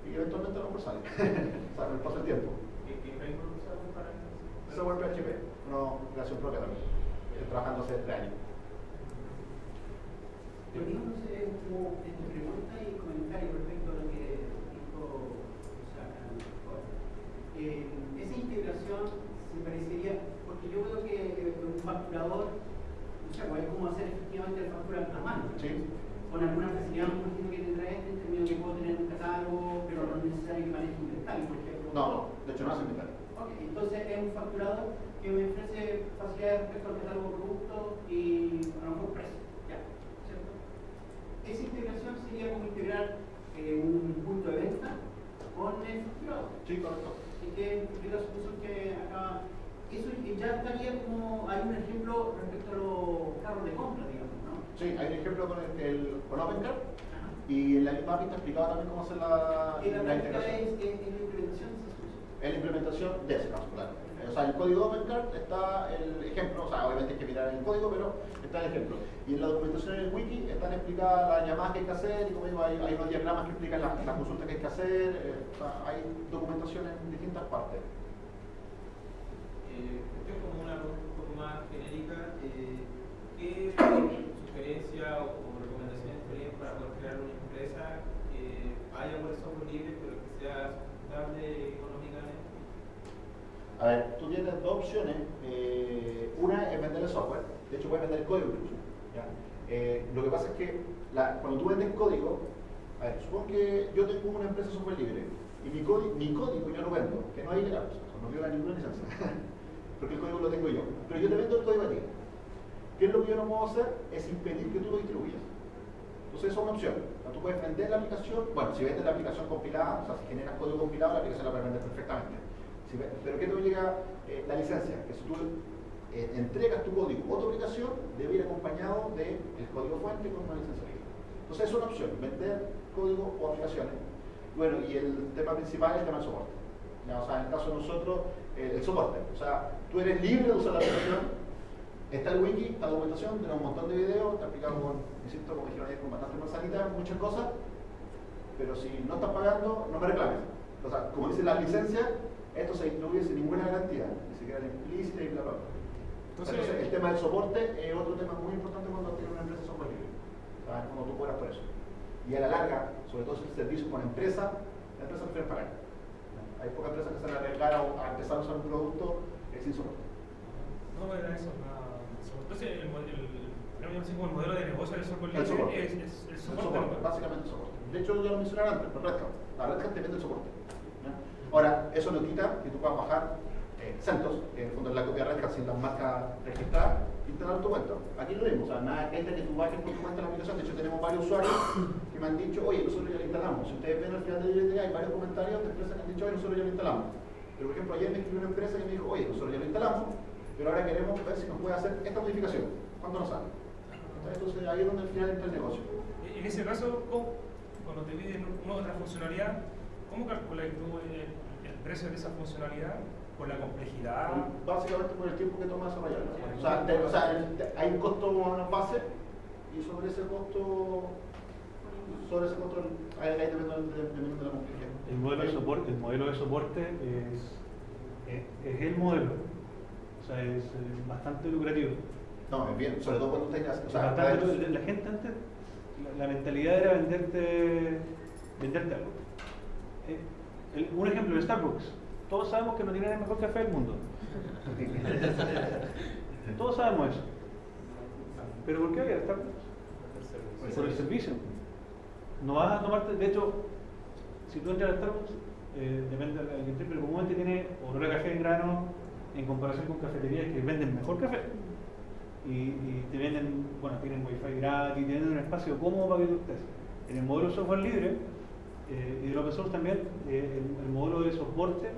y eventualmente a lo mejor sale. o sea, con el paso del tiempo. ¿Qué, qué framework usaron para eso? Software PHP, una creación propia también. Estoy trabajando hace tres años. Poniéndose como en tu pregunta y comentario respecto a lo que dijo Osaka mejor. Eh, esa integración se parecería, porque yo veo que eh, un facturador, o sea, es como hacer efectivamente el factura a mano. Sí. Con alguna facilidad, me imagino que tendrá este, en términos que puedo tener un catálogo, pero no es necesario que maneje inventario, por ejemplo. No, no, de hecho no hace inventario. Ok, entonces es un facturador que me ofrece facilidades respecto al catálogo de productos y a lo mejor precio, ya, ¿cierto? Esa integración sería como integrar eh, un punto de venta con el facturador. Sí, correcto. Es la solución que acá. Eso ya estaría como. Hay un ejemplo respecto a los carros de compra, digamos, ¿no? Sí, hay un ejemplo con, el, el- con OpenCard Ajá. y en la misma API está explicado también cómo hacer la, Y la la integración. es, es, es la implementación de. En la implementación de caso, claro. O sea, el código OpenCard está el ejemplo, o sea, obviamente hay que mirar el código, pero el ejemplo. Y en la documentación en el wiki están explicadas las llamadas que hay que hacer y como digo, hay, hay unos diagramas que explican las, las consultas que hay que hacer, eh, o sea, hay documentación en distintas partes. Eh, esto es como una pregunta un poco más genérica. Eh, ¿Qué sugerencias o, recomendaciones tenían para poder crear una empresa que haya un software libre pero que sea sustentable económicamente? A ver, tú tienes dos opciones. De hecho puedes vender código. Eh, lo que pasa es que cuando tú vendes código, a ver, supongo que yo tengo una empresa software libre y mi, mi código yo lo vendo, que no hay sea, no viola ninguna licencia, porque el código lo tengo yo, pero yo te vendo el código a ti. ¿Qué es lo que yo no puedo hacer? Es impedir que tú lo distribuyas. Entonces, eso es una opción. Tú puedes vender la aplicación, bueno, si vendes la aplicación compilada, o sea, si generas código compilado, la aplicación la puedes vender perfectamente. Pero ¿qué te obliga eh, la licencia? Que si tú eh, entregas tu código o tu aplicación, debe ir acompañado del código fuente con una licencia libre. Entonces, es una opción, vender código o aplicaciones. Bueno, y el tema principal es el tema del soporte. O sea, en el caso de nosotros, el soporte. O sea, tú eres libre de usar la aplicación, Está el wiki, está la documentación, tiene un montón de videos, está explicado con, insisto, como dijeron ayer, con bastante manzanita, muchas cosas, pero si no estás pagando, no me reclames. O sea, como dice la licencia, esto se incluye sin ninguna garantía, ni siquiera implícita y bla, bla, bla. Entonces- Entonces, el tema del soporte es otro tema muy importante cuando tienes una empresa de software libre. Sea, cuando tú cobras por eso. Y a la larga, sobre todo si el servicio con empresa, la empresa prefiere pagar. Hay pocas empresas que se van a arriesgar a, empezar a usar un producto eh, sin soporte. No, era eso. nada. Entonces, el, el, el, así como el modelo de negocio del software El libre soporte. es, es el El soporte. básicamente el soporte. De hecho, ya lo mencionaba antes, pero Red Hat. La Red Hat te vende el soporte. ¿ya? Ahora, eso no quita que tú puedas bajar eh, CentOS, que en el fondo es la copia Red sin la marca registrada, y instalar tu cuenta. Aquí lo vimos, o sea, nada gente que tú bajes por tu cuenta la aplicación. De hecho, tenemos varios usuarios que me han dicho, oye, nosotros ya lo instalamos. Si ustedes ven al final del video, hay varios comentarios de empresas que han dicho, oye, nosotros ya lo instalamos. Pero, por ejemplo, ayer me escribió una empresa que me dijo, oye, nosotros ya lo instalamos, pero ahora queremos ver si nos puede hacer esta modificación. ¿Cuánto nos sale? Entonces, ahí es donde al final entra el negocio. En ese caso, ¿cómo- cuando te piden una otra funcionalidad, ¿cómo calculas tú el, el precio de esa funcionalidad? ¿Por la complejidad? Básicamente por el tiempo que toma desarrollarlo. O sea, te- o sea, el- hay un costo base y sobre ese costo, sobre ese costo, ahí, ahí depende de, de- dependiendo de la complejidad. El modelo de soporte, el modelo de soporte es, es, es el modelo. O sea, es eh, bastante lucrativo. No, es bien, sobre todo cuando tengas, o O sea, bastante la gente antes, la, la mentalidad era venderte, venderte algo. Eh, el- un ejemplo, Starbucks. Todos sabemos que no tienen el mejor café del mundo. Todos sabemos eso. ¿Pero por qué había Starbucks? Por el servicio. No vas a tomarte, de hecho, si tú entras al Starbucks, eh, depende del que pero comúnmente tiene olor a café en grano en comparación con cafeterías que venden mejor café. Y, y te venden, bueno, tienen wifi gratis, tienen un espacio cómodo para que tú estés. En el modelo de software libre eh, y de open source también, eh, el, el modelo de soporte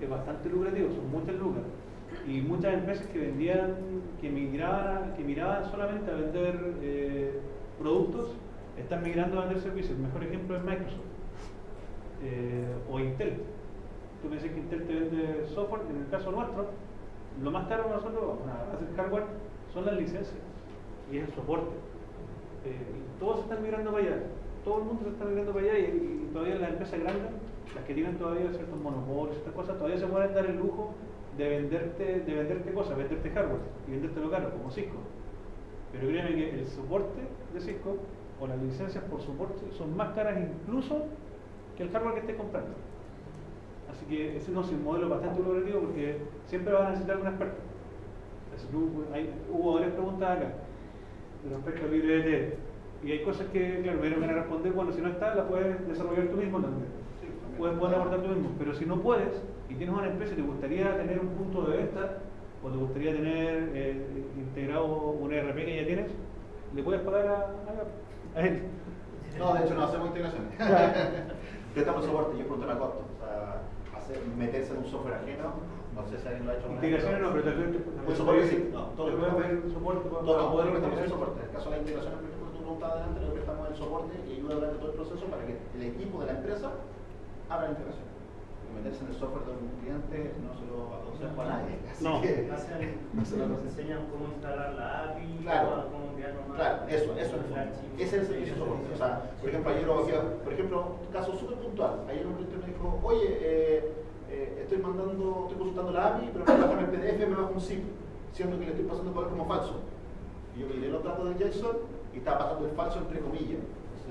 es bastante lucrativo, son muchas lucas. Y muchas empresas que vendían, que migraban, que miraban solamente a vender eh, productos, están migrando a vender servicios. El mejor ejemplo es Microsoft eh, o Intel. Tú me dices que Intel te vende software, en el caso nuestro, lo más caro para nosotros, para hacer hardware, son las licencias y es el soporte. Eh, y todos están migrando para allá, todo el mundo se está migrando para allá y todavía las empresas grandes, las que tienen todavía ciertos monopolios, estas cosas, todavía se pueden dar el lujo de venderte, de venderte cosas, venderte hardware y vendértelo caro, como Cisco. Pero créeme que el soporte de Cisco o las licencias por soporte son más caras incluso que el hardware que estés comprando. Así que ese no es un modelo bastante lucrativo porque siempre vas a necesitar un experto. Que hubo, hubo varias preguntas acá respecto al libre de Y hay cosas que, claro, me van a responder, bueno, si no está, la puedes desarrollar tú mismo también. También. Puedes, puedes abordar tú mismo. Pero si no puedes y tienes una empresa y te gustaría tener un punto de venta o te gustaría tener eh, integrado un ERP que ya tienes, le puedes pagar a, a- a él. No, de hecho no hacemos integraciones. Tratamos soporte, yo tema de costo. O sea, hacer, meterse en un software ajeno, no sé si alguien lo ha hecho. Integraciones no, pero te Un soporte sí, no, todo lo que pedir soporte. modelos que poder estamos en integrar. soporte. En el caso de la integración, por ejemplo, tú preguntabas adelante, lo que estamos en el soporte y ayuda durante todo el proceso para que el equipo de la empresa la integración. Meterse en el software de un cliente no se lo aconsejo a nadie. Así No. que, Hacen- no se lo nos enseñan cómo instalar la API, Claro. cómo, crear nomás Claro, eso, eso es. Ese es el servicio soporte. O sea, por ejemplo, ayer lo hacía, por ejemplo, un caso súper puntual. Ayer un cliente me dijo, oye, eh, eh, estoy mandando, estoy consultando la API, pero para bajarme el PDF me bajo un zip, siendo que le estoy pasando poder como falso. Y yo miré los datos de JSON y estaba pasando el falso entre comillas.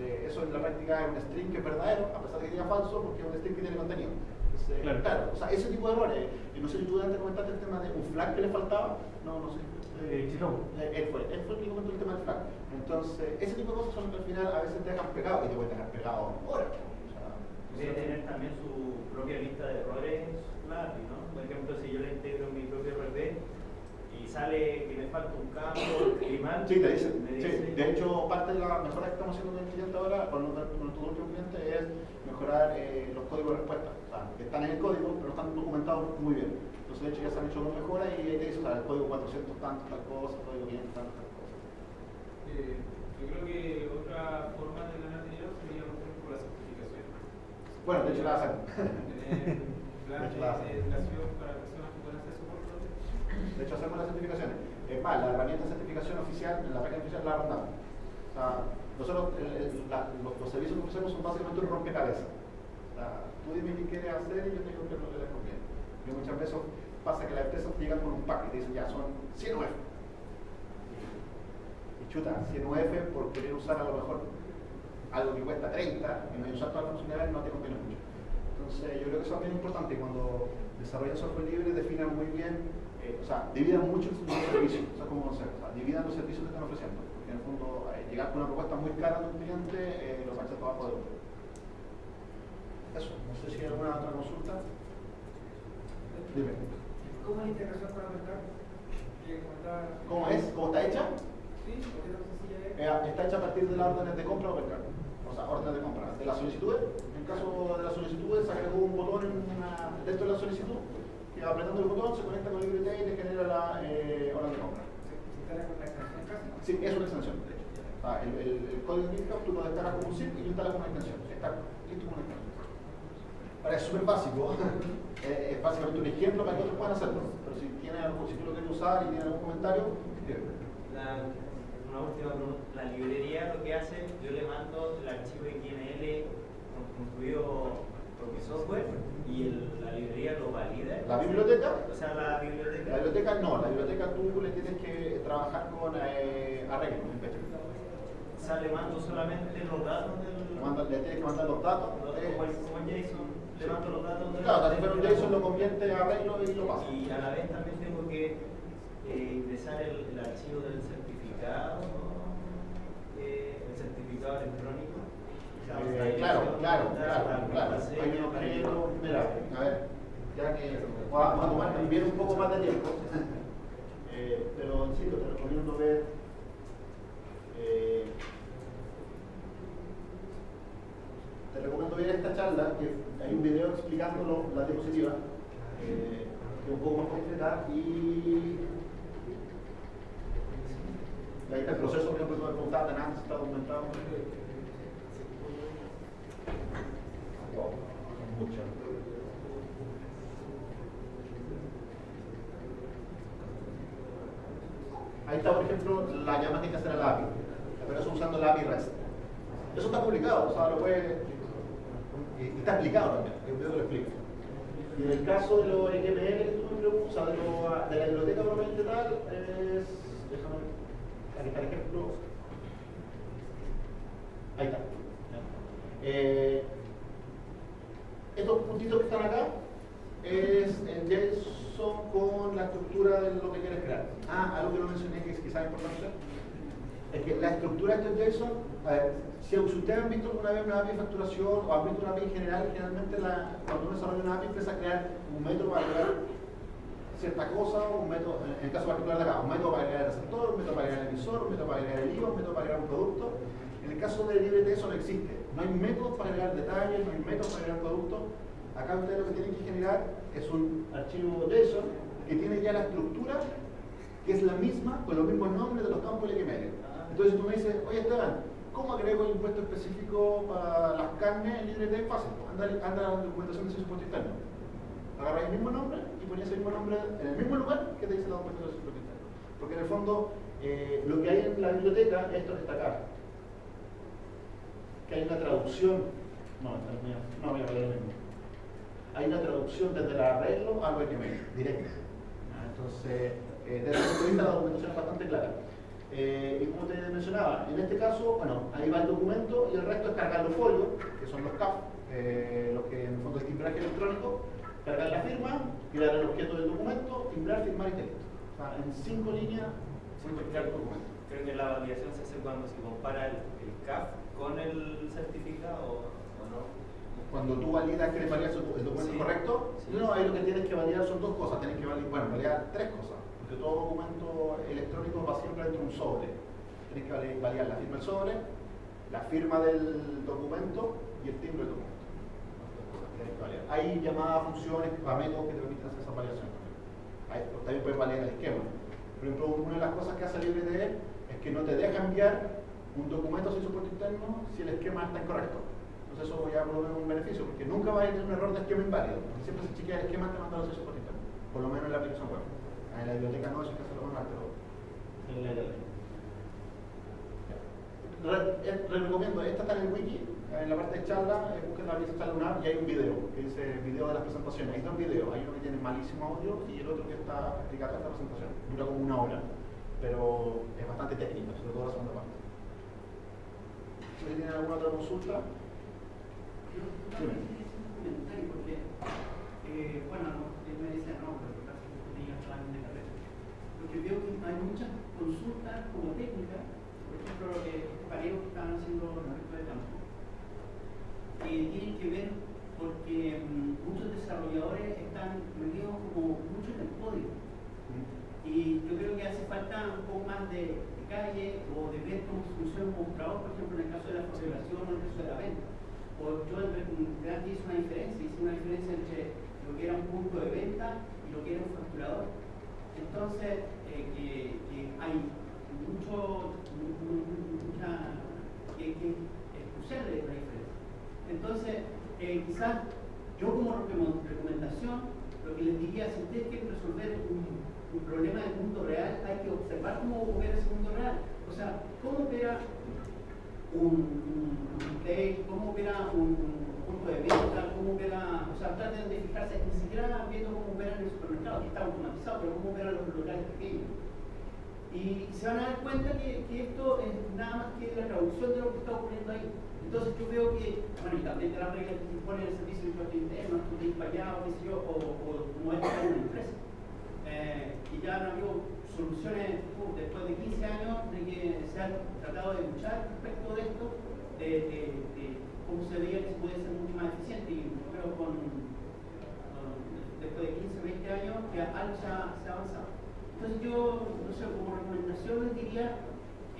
Entonces, eso en la práctica es un string que es verdadero, a pesar de que diga falso, porque es un string que tiene contenido. Entonces, Claro. claro. o sea, ese tipo de errores. Y no sé si tú antes comentaste el tema de un flag que le faltaba. No, no sé. Eh, Chicago. Eh, Él fue, él fue el que comentó el tema del flag. Entonces, ese tipo de cosas son que al final a veces te dejan pegado y te pueden dejar pegado horas. O sea, Debe tener también su propia lista de errores la API, ¿no? Por ejemplo, si yo le integro mi propio y sale que me falta un campo, mal, Sí, te dice. me Sí. dice De hecho, parte de la mejora que estamos haciendo con el cliente ahora, con, nuestro- último cliente, es mejorar eh, los códigos de respuesta. O sea, que están en el código, pero están documentados muy bien. Entonces, de hecho, ya se han hecho dos mejoras y ahí te dice, o sea, el código 400 tanto, tal cosa, el código 500 tanto, tal cosa. Eh, yo creo que otra forma de ganar dinero sería por ejemplo la certificación. Bueno, de hecho, la hacen. Tener planes hecho, la hacen. de educación para personas que puedan hacer soporte. De hecho, hacemos las certificaciones. Es más, la herramienta de certificación oficial, la página oficial la mandamos. O sea, nosotros, el- el- la- los, los servicios que ofrecemos son básicamente un rompecabezas. O sea, tú dime qué quieres hacer y yo te digo qué es lo que les conviene. Y muchas veces pasa que las empresas llegan con un pack y te dicen, ya, son 100 UF. Y chuta, 100 UF por querer usar a lo mejor algo que cuesta 30 y no usar todas las funcionalidades no te conviene mucho. Entonces, yo creo que eso es bien importante cuando desarrollan software libre, definan muy bien, eh, o sea, dividan mucho el servicio, o sea, como concepto, o sea, dividan los servicios que están ofreciendo. Porque en el fondo, eh, llegar con una propuesta muy cara de un cliente, eh, los hace abajo de otro. Eso, no sé si hay alguna otra consulta. Dime. ¿Cómo es la integración con la mercado? ¿Cómo es? ¿Cómo está hecha? Sí, porque no sencilla es. Eh, está hecha a partir de las órdenes de compra o mercado. O sea, órdenes de compra. De las solicitudes, en el caso de las solicitudes, se agregó un botón en una, dentro de la solicitud apretando el botón se conecta con LibreTay y te genera la eh, orden de compra. ¿Se instala con la extensión casi? Sí, es una extensión, sea, el, código de GitHub tú lo descargas como un zip y lo instalas como una extensión. Está listo como una extensión. Ahora es súper básico, eh, es básicamente un ejemplo para que otros puedan hacerlo. Pero si, tiene algo, si tú lo quieres usar y tienes algún comentario, escribe. Una última pregunta. La librería lo que hace, yo le mando el archivo XML construido software y el- la librería lo valida. ¿La biblioteca? O sea, la biblioteca. La biblioteca no, la biblioteca tú le tienes que trabajar con eh, arreglos. O sea, le mando solamente los datos del. Le, tienes que mandar los datos. Como eh, el, como JSON, le mando los datos del. claro, pero JSON lo convierte a arreglo y lo pasa. Y a la vez también tengo que eh, ingresar el, el archivo del certificado, eh, el certificado electrónico. Eh, claro, claro, claro, la claro. mira, a ver, ya que vamos a tomar un poco más de tiempo, eh, pero insisto, te recomiendo ver eh, te recomiendo ver esta charla, que hay un video explicándolo, la diapositiva, eh, que es un poco más completa y ahí está el proceso, por ejemplo, que me preguntaban antes, está documentado. Ahí está, por ejemplo, la llama que hay que hacer a la API, pero eso usando la API REST. Eso está publicado, o sea, lo puede. Y, está explicado también, el video lo explica. Y en el caso de los XML que tú me preguntas, de, de la biblioteca propiamente tal, es. Déjame. Aquí está el ejemplo. Ahí está. Eh, estos puntitos que están acá es el JSON con la estructura de lo que quieres crear. Ah, algo que no mencioné que es quizás importante. Es que la estructura de estos JSON, a ver, si ustedes han visto alguna vez una API de facturación o han visto una API en general, generalmente cuando uno desarrolla una API empieza a crear un método para crear cierta cosa, un método, en el caso particular de acá, un método para crear el receptor, un método para crear el emisor, un método para crear el IVA, un método para crear un producto. En el caso de LibreT eso no existe. No hay métodos para crear detalles, no hay métodos para crear productos. Acá ustedes lo que tienen que generar es un archivo JSON que tiene ya la estructura que es la misma con los mismos nombres de los campos LXML. Entonces tú me dices, oye Esteban, ¿cómo agrego el impuesto específico para las carnes en LibreT? Fácil, anda, anda a la documentación de su impuesto interno. Agarráis el mismo nombre y ponías el mismo nombre en el mismo lugar que te dice la documentación de su impuesto interno. Porque en el fondo, eh, lo que hay en la biblioteca, esto que está acá, que hay una traducción, no, no, no voy a el mismo. Hay una traducción desde el arreglo al BQM, directo. Ah, Entonces, eh, desde el punto de vista la documentación es bastante clara. Eh, y como te mencionaba, en este caso, bueno, ahí va el documento y el resto es cargar los folios, que son los CAF, eh, los que en el fondo es timbraje electrónico, cargar la firma, crear el objeto del documento, timbrar, firmar y texto. O sea, en cinco líneas, puedes crear tu documento. Creo que la validación se hace cuando se compara el, el CAF con el certificado o no. Cuando tú validas que le el documento Sí. correcto, Sí. no, ahí lo que tienes que validar son dos cosas. Tienes que validar, bueno, validar tres cosas. Porque todo documento electrónico va siempre dentro de un sobre. Tienes que vali- validar la firma del sobre, la firma del documento y el timbre del documento. Hay llamadas funciones métodos que te permiten hacer esa validación. También puedes validar el esquema. Por ejemplo, una de las cosas que hace LibreTE es que no te deja enviar un documento sin soporte interno si el esquema está incorrecto. Entonces eso ya es un beneficio, porque nunca va a tener un error de esquema inválido. Porque siempre se chequea el esquema antes de mandarlo sin soporte interno. Por lo menos en la aplicación web. En la biblioteca no, eso hay que hacerlo manual, pero en la Re- eh, recomiendo, esta está en el wiki, en la parte de charla, eh, busquen la lista charla UNAM y hay un video, que dice video de las presentaciones. Hay dos videos, hay uno que tiene malísimo audio y el otro que está explicando esta presentación. Dura como una hora, pero es bastante técnica, sobre todo la segunda parte. Si tienen alguna otra consulta, eh, bueno, no, él me dice no, pero lo que que tenía de carrera. Porque veo que hay muchas consultas como técnicas, por ejemplo, eh, este pareo que estaban haciendo respecto de campo, que tienen que ver porque mm, muchos desarrolladores están metidos como mucho en el código. Y yo creo que hace falta un poco más de calle o de ver cómo funciona un mostrador, por ejemplo, en el caso de la facturación o en el caso de la venta. O yo en realidad hice una diferencia, hice una diferencia entre lo que era un punto de venta y lo que era un facturador. Entonces, eh, que, hay mucho, mu- mu- mucha, que, que es crucial la diferencia. Entonces, eh, quizás yo como recom- recomendación, lo que les diría, si ustedes quieren resolver un, un problema del mundo real, hay que observar cómo opera ese mundo real. O sea, cómo opera un, retail, cómo opera un, un punto de venta, cómo opera, o sea, traten de fijarse, ni siquiera viendo cómo operan el supermercado, que está automatizado, pero cómo operan los locales pequeños. Y se van a dar cuenta que, esto es nada más que la traducción de lo que está ocurriendo ahí. Entonces yo veo que, bueno, y también de las reglas que se imponen en el servicio de impuesto interno, ir para allá, o qué sé yo, o, o como es una empresa. Eh, y ya han habido soluciones uh, después de 15 años de que se han tratado de luchar respecto de esto, de, cómo se veía que se puede ser mucho más eficiente. Y creo con, con- después de 15, 20 años que algo se ha, avanzado. Entonces yo, no sé, como recomendación les diría,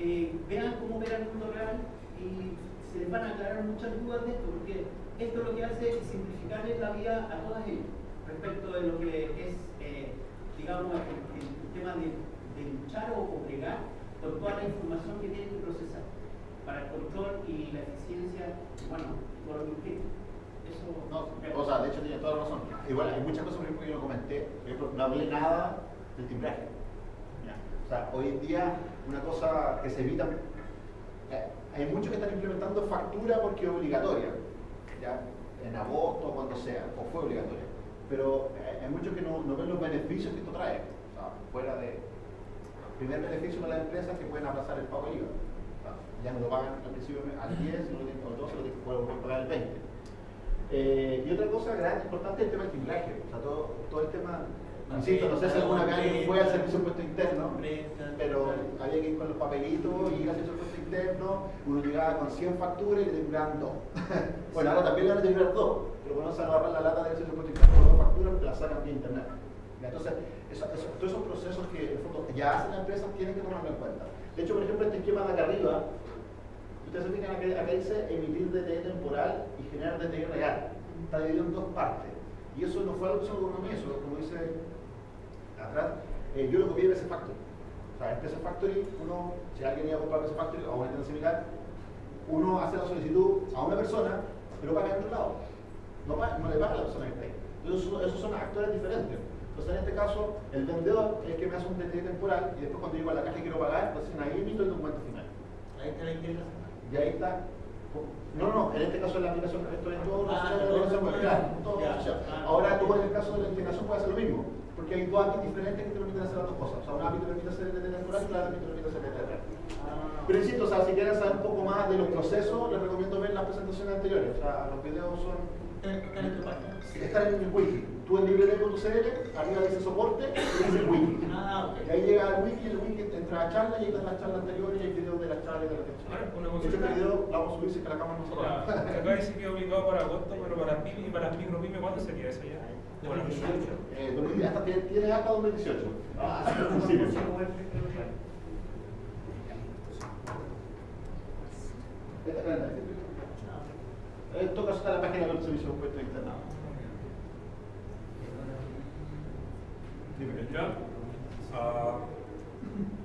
eh, vean cómo opera el mundo real y se les van a aclarar muchas dudas de esto, porque esto lo que hace es simplificarles la vida a todas ellas respecto de lo que es, digamos, el, tema de, luchar o, o bregar con toda la información que tienen que procesar para el control y la eficiencia, bueno, por lo que. Eso, No, o sea, de hecho tiene toda la razón. Igual hay muchas cosas por ejemplo, que yo no comenté. Por no hablé nada del timbraje. O sea, hoy en día una cosa que se evita. eh, hay muchos que están implementando factura porque es obligatoria. ¿ya? En agosto, cuando sea, o fue obligatoria. Pero eh, hay muchos que no, ven los beneficios que esto trae. O sea, fuera de. Primer beneficio para las empresas que pueden aplazar el pago del IVA. Ya no lo pagan al principio al 10, no lo tienen, o al 12, lo tienen que pagar el 20. Eh, y otra cosa grande, importante es el tema del timbraje. O sea, todo, todo el tema, insisto, no sé si alguna vez alguien fue al servicio de impuesto interno, pero había que ir con los papelitos y ir al servicio de impuesto interno, uno llegaba con 100 facturas y le timbraban dos. bueno, ahora también le van a timbrar dos, pero cuando se van a agarrar la lata del servicio de impuesto interno con dos facturas, la sacan vía internet. Entonces, eso- eso- todos esos procesos que en el fondo ya hacen las empresas tienen que tomarlo en cuenta. De hecho, por ejemplo, este esquema de acá arriba, Ustedes se fijan acá, acá dice emitir DTE temporal y generar DTE real. Está dividido en dos partes. Y eso no fue algo que se eso, como dice atrás, eh, yo lo copié de ese Factory. O sea, en PC Factory, uno, si alguien iba a comprar PC Factory o una tienda similar, uno hace la solicitud a una persona, pero paga en otro lado. No, paga- no le paga a la persona que está ahí. Entonces, eso- esos son actores diferentes. Entonces, en este caso, el vendedor es el que me hace un DTE temporal y después cuando llego a la caja y quiero pagar, pues ahí emito el documento final. Ahí está la integración. Y ahí está. No, no, en este caso la aplicación, esto es todo Ah, Ya. asociado. Ah. Ahora tú en el caso de la integración puedes hacer lo mismo, porque hay dos APIs diferentes que te permiten hacer las dos cosas. O sea, una API te permite hacer el temporal y API te permite hacer el DT real. Pero insisto, o sea, si quieren saber un poco más de los procesos, les recomiendo ver las presentaciones anteriores. O sea, los videos son Está en tu página. están en el wiki. Tú en librete.cl, arriba dice soporte y dice wiki. Ah, ok. Y ahí llega al wiki, el wiki entra a la charla y ahí están las charlas anteriores y hay videos de las charlas y de las Ahora, charlas. una consulta. este video lo vamos a subir si es que la cámara no se apaga. Acá dice que es obligado para agosto, pero para las pymes y para las micro pymes, ¿cuándo sería eso ya? Bueno, Eh, 2010, hasta, tiene, tiene hasta 2018. Ah, sí, sí, sí. la- En todo caso está la página del servicio de impuestos internos. Dime. Ya. Ah,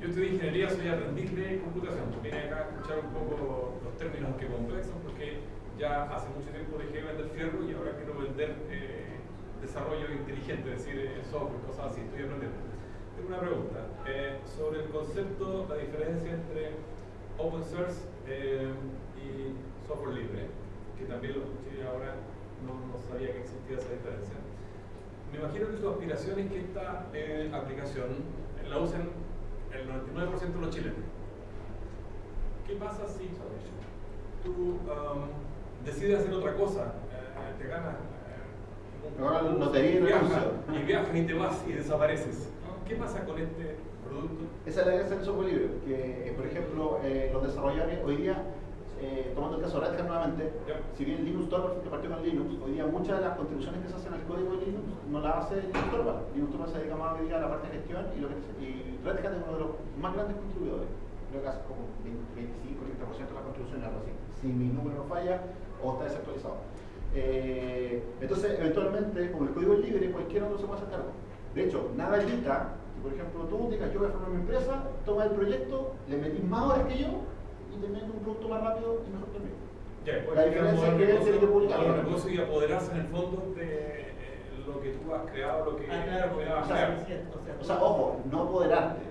yo estudié ingeniería, soy aprendiz de computación. Vine acá a escuchar un poco los términos que complexos porque ya hace mucho tiempo dejé de vender fierro y ahora quiero vender eh, desarrollo inteligente, es decir, eh, software, cosas así. Estoy aprendiendo. Tengo una pregunta eh, sobre el concepto, la diferencia entre open source eh, y software libre. que también lo escuché ahora, no, no sabía que existía esa diferencia. Me imagino que su aspiración es que esta eh, aplicación la usen el 99% de los chilenos. ¿Qué pasa si tú um, decides hacer otra cosa? eh, te ganas Ahora lotería y negocio. y viajas y te vas y desapareces. ¿Qué pasa con este producto? Esa es la gracia del software libre, que eh, por ejemplo eh, los desarrolladores hoy día, eh, tomando el caso de Red Hat nuevamente, si bien Linux Torvalds que partió con Linux, hoy día muchas de las contribuciones que se hacen al código de Linux no las hace Linux Torvalds. Linux Torvalds se dedica más día a la parte de gestión y, lo que, y Red Hat es uno de los más grandes contribuidores. Creo que hace como 25-30% de las contribuciones, algo así. Si mi número no falla o está desactualizado. Eh, entonces, eventualmente, como el código es libre, cualquier otro se puede hacer cargo. De hecho, nada evita que, por ejemplo, tú digas, yo voy a formar mi empresa, toma el proyecto, le metís más horas que yo y te metes un producto más rápido y mejor que el mío. Ya, después La diferencia es que él tiene que negocio- publicarlo. modelo de negocio y apoderarse en el fondo de eh, lo que tú has creado, lo que Ah, claro, has o sea, creado. o sea, O sea, ojo, no apoderarte,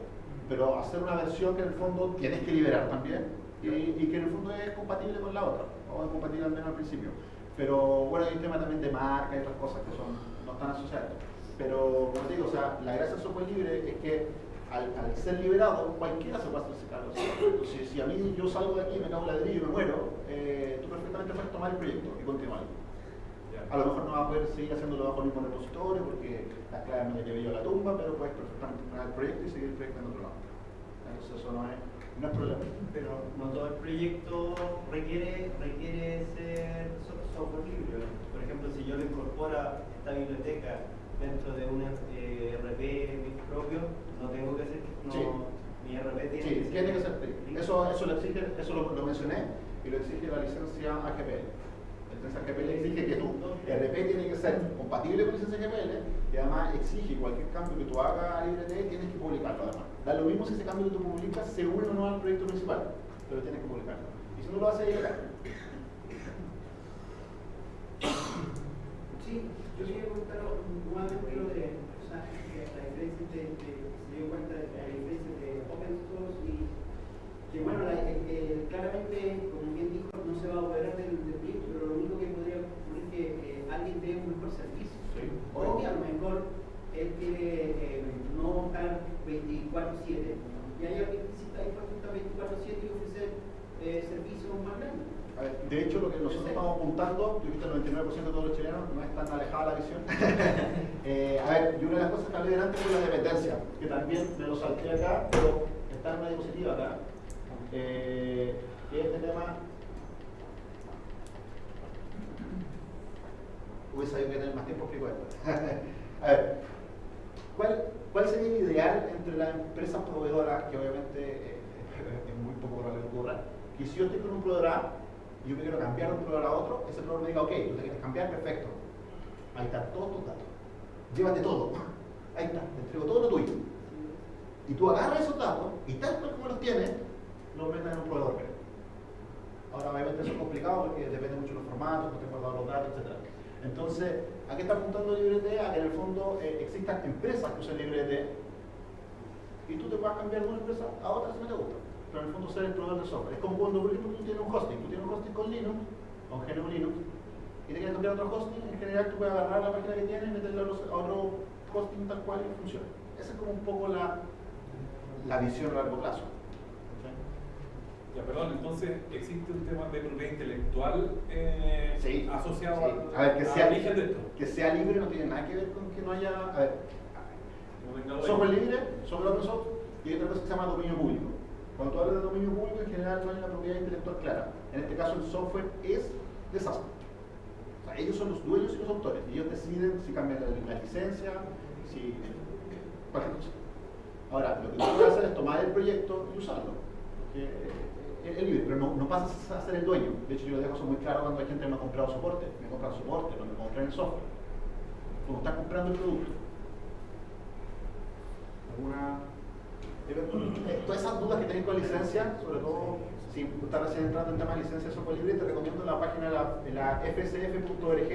pero hacer una versión que en el fondo tienes que liberar también y, y que en el fondo es compatible con la otra, o es compatible al menos al principio. Pero bueno, hay un tema también de marca y otras cosas que son, no están asociadas. Pero, como te digo, o sea, la gracia del software libre es que al, al ser liberado, cualquiera se puede hacerse cargo. Si, si a mí yo salgo de aquí, me cago en ladrillo y me muero, eh, tú perfectamente puedes tomar el proyecto y continuarlo. Ya. A lo mejor no vas a poder seguir haciéndolo bajo el mismo repositorio porque las claves me las llevé yo a la tumba, pero puedes perfectamente tomar el proyecto y seguir el proyecto en otro lado. Entonces eso no es, no es problema. Pero no todo el proyecto requiere, requiere ser software libre. Por ejemplo, si yo le incorporo esta biblioteca dentro de un eh, RP propio, no tengo que ser, no, Sí. mi RP tiene Sí, que ser. tiene que ser. Eso, eso lo exige, eso lo, lo mencioné y lo exige la licencia AGPL. Licencia AGPL exige que tu RP tiene que ser compatible con la licencia AGPL y además exige cualquier cambio que tú hagas a LibreT tienes que publicarlo además. Da lo mismo si ese cambio que tú publicas se une o no al proyecto principal, pero tienes que publicarlo. Y si no lo haces, es ilegal. Sí, yo quería comentar nuevamente lo de, o sea, la diferencia de, de, se dio cuenta de la diferencia de open source y que bueno, la- eh, claramente, como bien dijo, no se va a operar del, del proyecto, pero lo único que podría ocurrir es que eh, alguien dé un mejor servicio. Sí. O que a lo mejor él quiere eh, no estar 24-7 y hay alguien que sí está dispuesto a estar 24-7 y ofrecer eh, servicios más grandes. A ver, de hecho, lo que nosotros estamos apuntando, yo que el 99% de todos los chilenos no es tan alejada la visión. Eh, a ver, y una de las cosas que hablé delante fue la dependencia, que también me lo salté acá, pero está en una diapositiva acá. Eh, que este tema hubiese sabido que tener más tiempo explico esto. a ver, ¿cuál, ¿cuál sería el ideal entre las empresas proveedoras, que obviamente eh, es muy poco probable que ocurra, que si yo estoy con un proveedor A yo me quiero cambiar de un proveedor a otro, ese proveedor me diga, ok, tú te quieres cambiar, perfecto. Ahí están todos tus datos. Llévate todo. Ahí está, te entrego todo lo tuyo. Y tú agarras esos datos y cual como los tienes, los metes en un proveedor. Ahora, obviamente, eso es complicado porque depende mucho de los formatos, no te guardado los datos, etc. Entonces, ¿a qué está apuntando LibreT? A que en el fondo eh, existan empresas que usen LibreT y tú te puedas cambiar de una empresa a otra si no te gusta. Pero en el fondo ser el proveedor de software. Es como cuando, por ejemplo, tú tienes un hosting. Tú tienes un hosting con Linux, con GNU Linux, y te quieres cambiar a otro hosting. En general, tú puedes agarrar la página que tienes y meterla a otro- a hosting tal cual y funciona. Esa es como un poco la, la visión a largo plazo. Ya, perdón, entonces existe un tema de propiedad intelectual eh, Sí, asociado sí. al, A ver, que sea, origen de esto. que sea libre no tiene nada que ver con que no haya. A ver, No software libre, software open source, y hay otra cosa que se llama dominio público. Cuando tú hablas de dominio público, en general no hay una propiedad intelectual clara. En este caso, el software es de SAS. O sea, ellos son los dueños y los autores, y ellos deciden si cambian la, licencia, si. cualquier cosa. Ahora, lo que tú puedes hacer es tomar el proyecto y usarlo. Eh, es libre, pero no, no pasas a ser el dueño. De hecho, yo lo dejo eso muy claro cuando hay gente que me ha comprado soporte. Me compran soporte, no me compran el software. Como estás comprando el producto. ¿Alguna eh, todas esas dudas que tenéis con licencia, sobre todo si estás recién entrando en tema de licencia de software libre, te recomiendo la página de la, la fsf.org,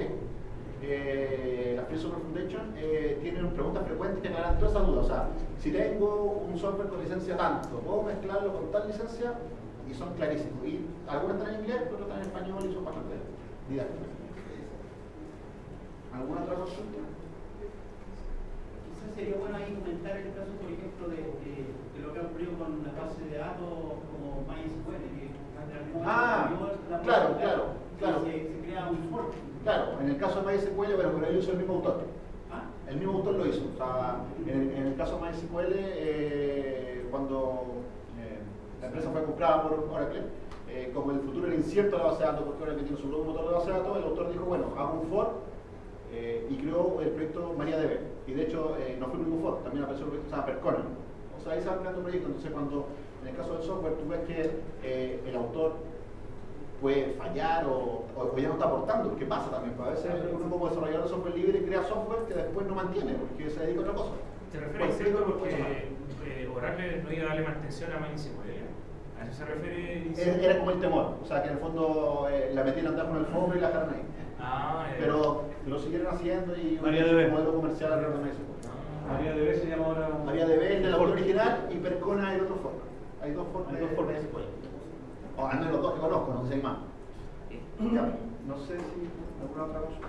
eh, la Free Software Foundation, eh, tienen preguntas frecuentes que aclaran todas esas dudas. O sea, si tengo un software con licencia tanto, ¿puedo mezclarlo con tal licencia? Y son clarísimos. Y algunas están en inglés, otras están en español y son bastante didáctica. ¿Alguna otra consulta? Quizás sería bueno ahí comentar el caso, por de, de- de lo que ha ocurrido con la base de datos como MySQL, que Ah, la claro, claro, claro. Se, se crea un fork. Claro, en el caso de MySQL, pero, pero él hizo el mismo autor. ¿Ah? El mismo autor lo hizo. O sea, en, el- en el caso de MySQL, eh, cuando eh, la empresa fue comprada por Oracle, eh, como el futuro era incierto de la base de datos, porque Oracle tiene su propio motor de base de datos, el autor dijo, bueno, hago un fork eh, y creó el proyecto MariaDB. Y de hecho, eh, no fue el único fork, también apareció un proyecto que se llama Percona. O sea, ahí se va creando proyectos. Entonces, cuando en el caso del software tú ves que eh, el autor puede fallar o, o- ya no está aportando, porque pasa también. pues a veces uno como desarrollador de software libre crea software que después no mantiene, porque se dedica a otra cosa. ¿Te refieres cierto sí, porque cosa eh, Oracle no iba a darle mantención a MySQL? ¿A eso se refiere? Era, era como el temor, o sea que en el fondo eh, la metían andar con el fondo y la dejaron ahí. Ah. Pero lo siguieron haciendo y un modelo comercial alrededor de MySQL. Ah. María de se llama ahora. MariaDB es el autor original y Percona es el otro fork. Hay dos forks Hay dos forks. MySQL. O al menos los dos que conozco, no sé si hay más. No sé si alguna otra consulta.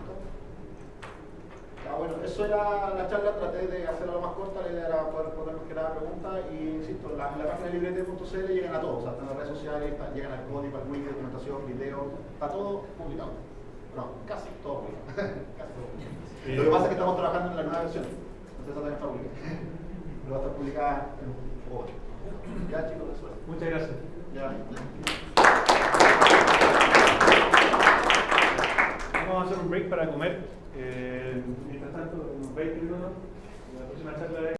Ah, bueno, eso era la charla, traté de hacerla lo más corta, la idea era poder responder cualquier pregunta y insisto, en la, la página de librete.cl llegan a todos, o sea, están en las redes sociales, está- llegan al código, al wiki, documentación, video, está todo publicado. No, casi todo casi todo. Lo que pasa es que estamos trabajando en la nueva versión, entonces esa también está publicada. Pero va a estar publicada en un poco. Ya chicos, eso es. Muchas gracias. Ya. Vamos a hacer un break para comer. Eh, mientras tanto, unos 20 minutos. La próxima charla es.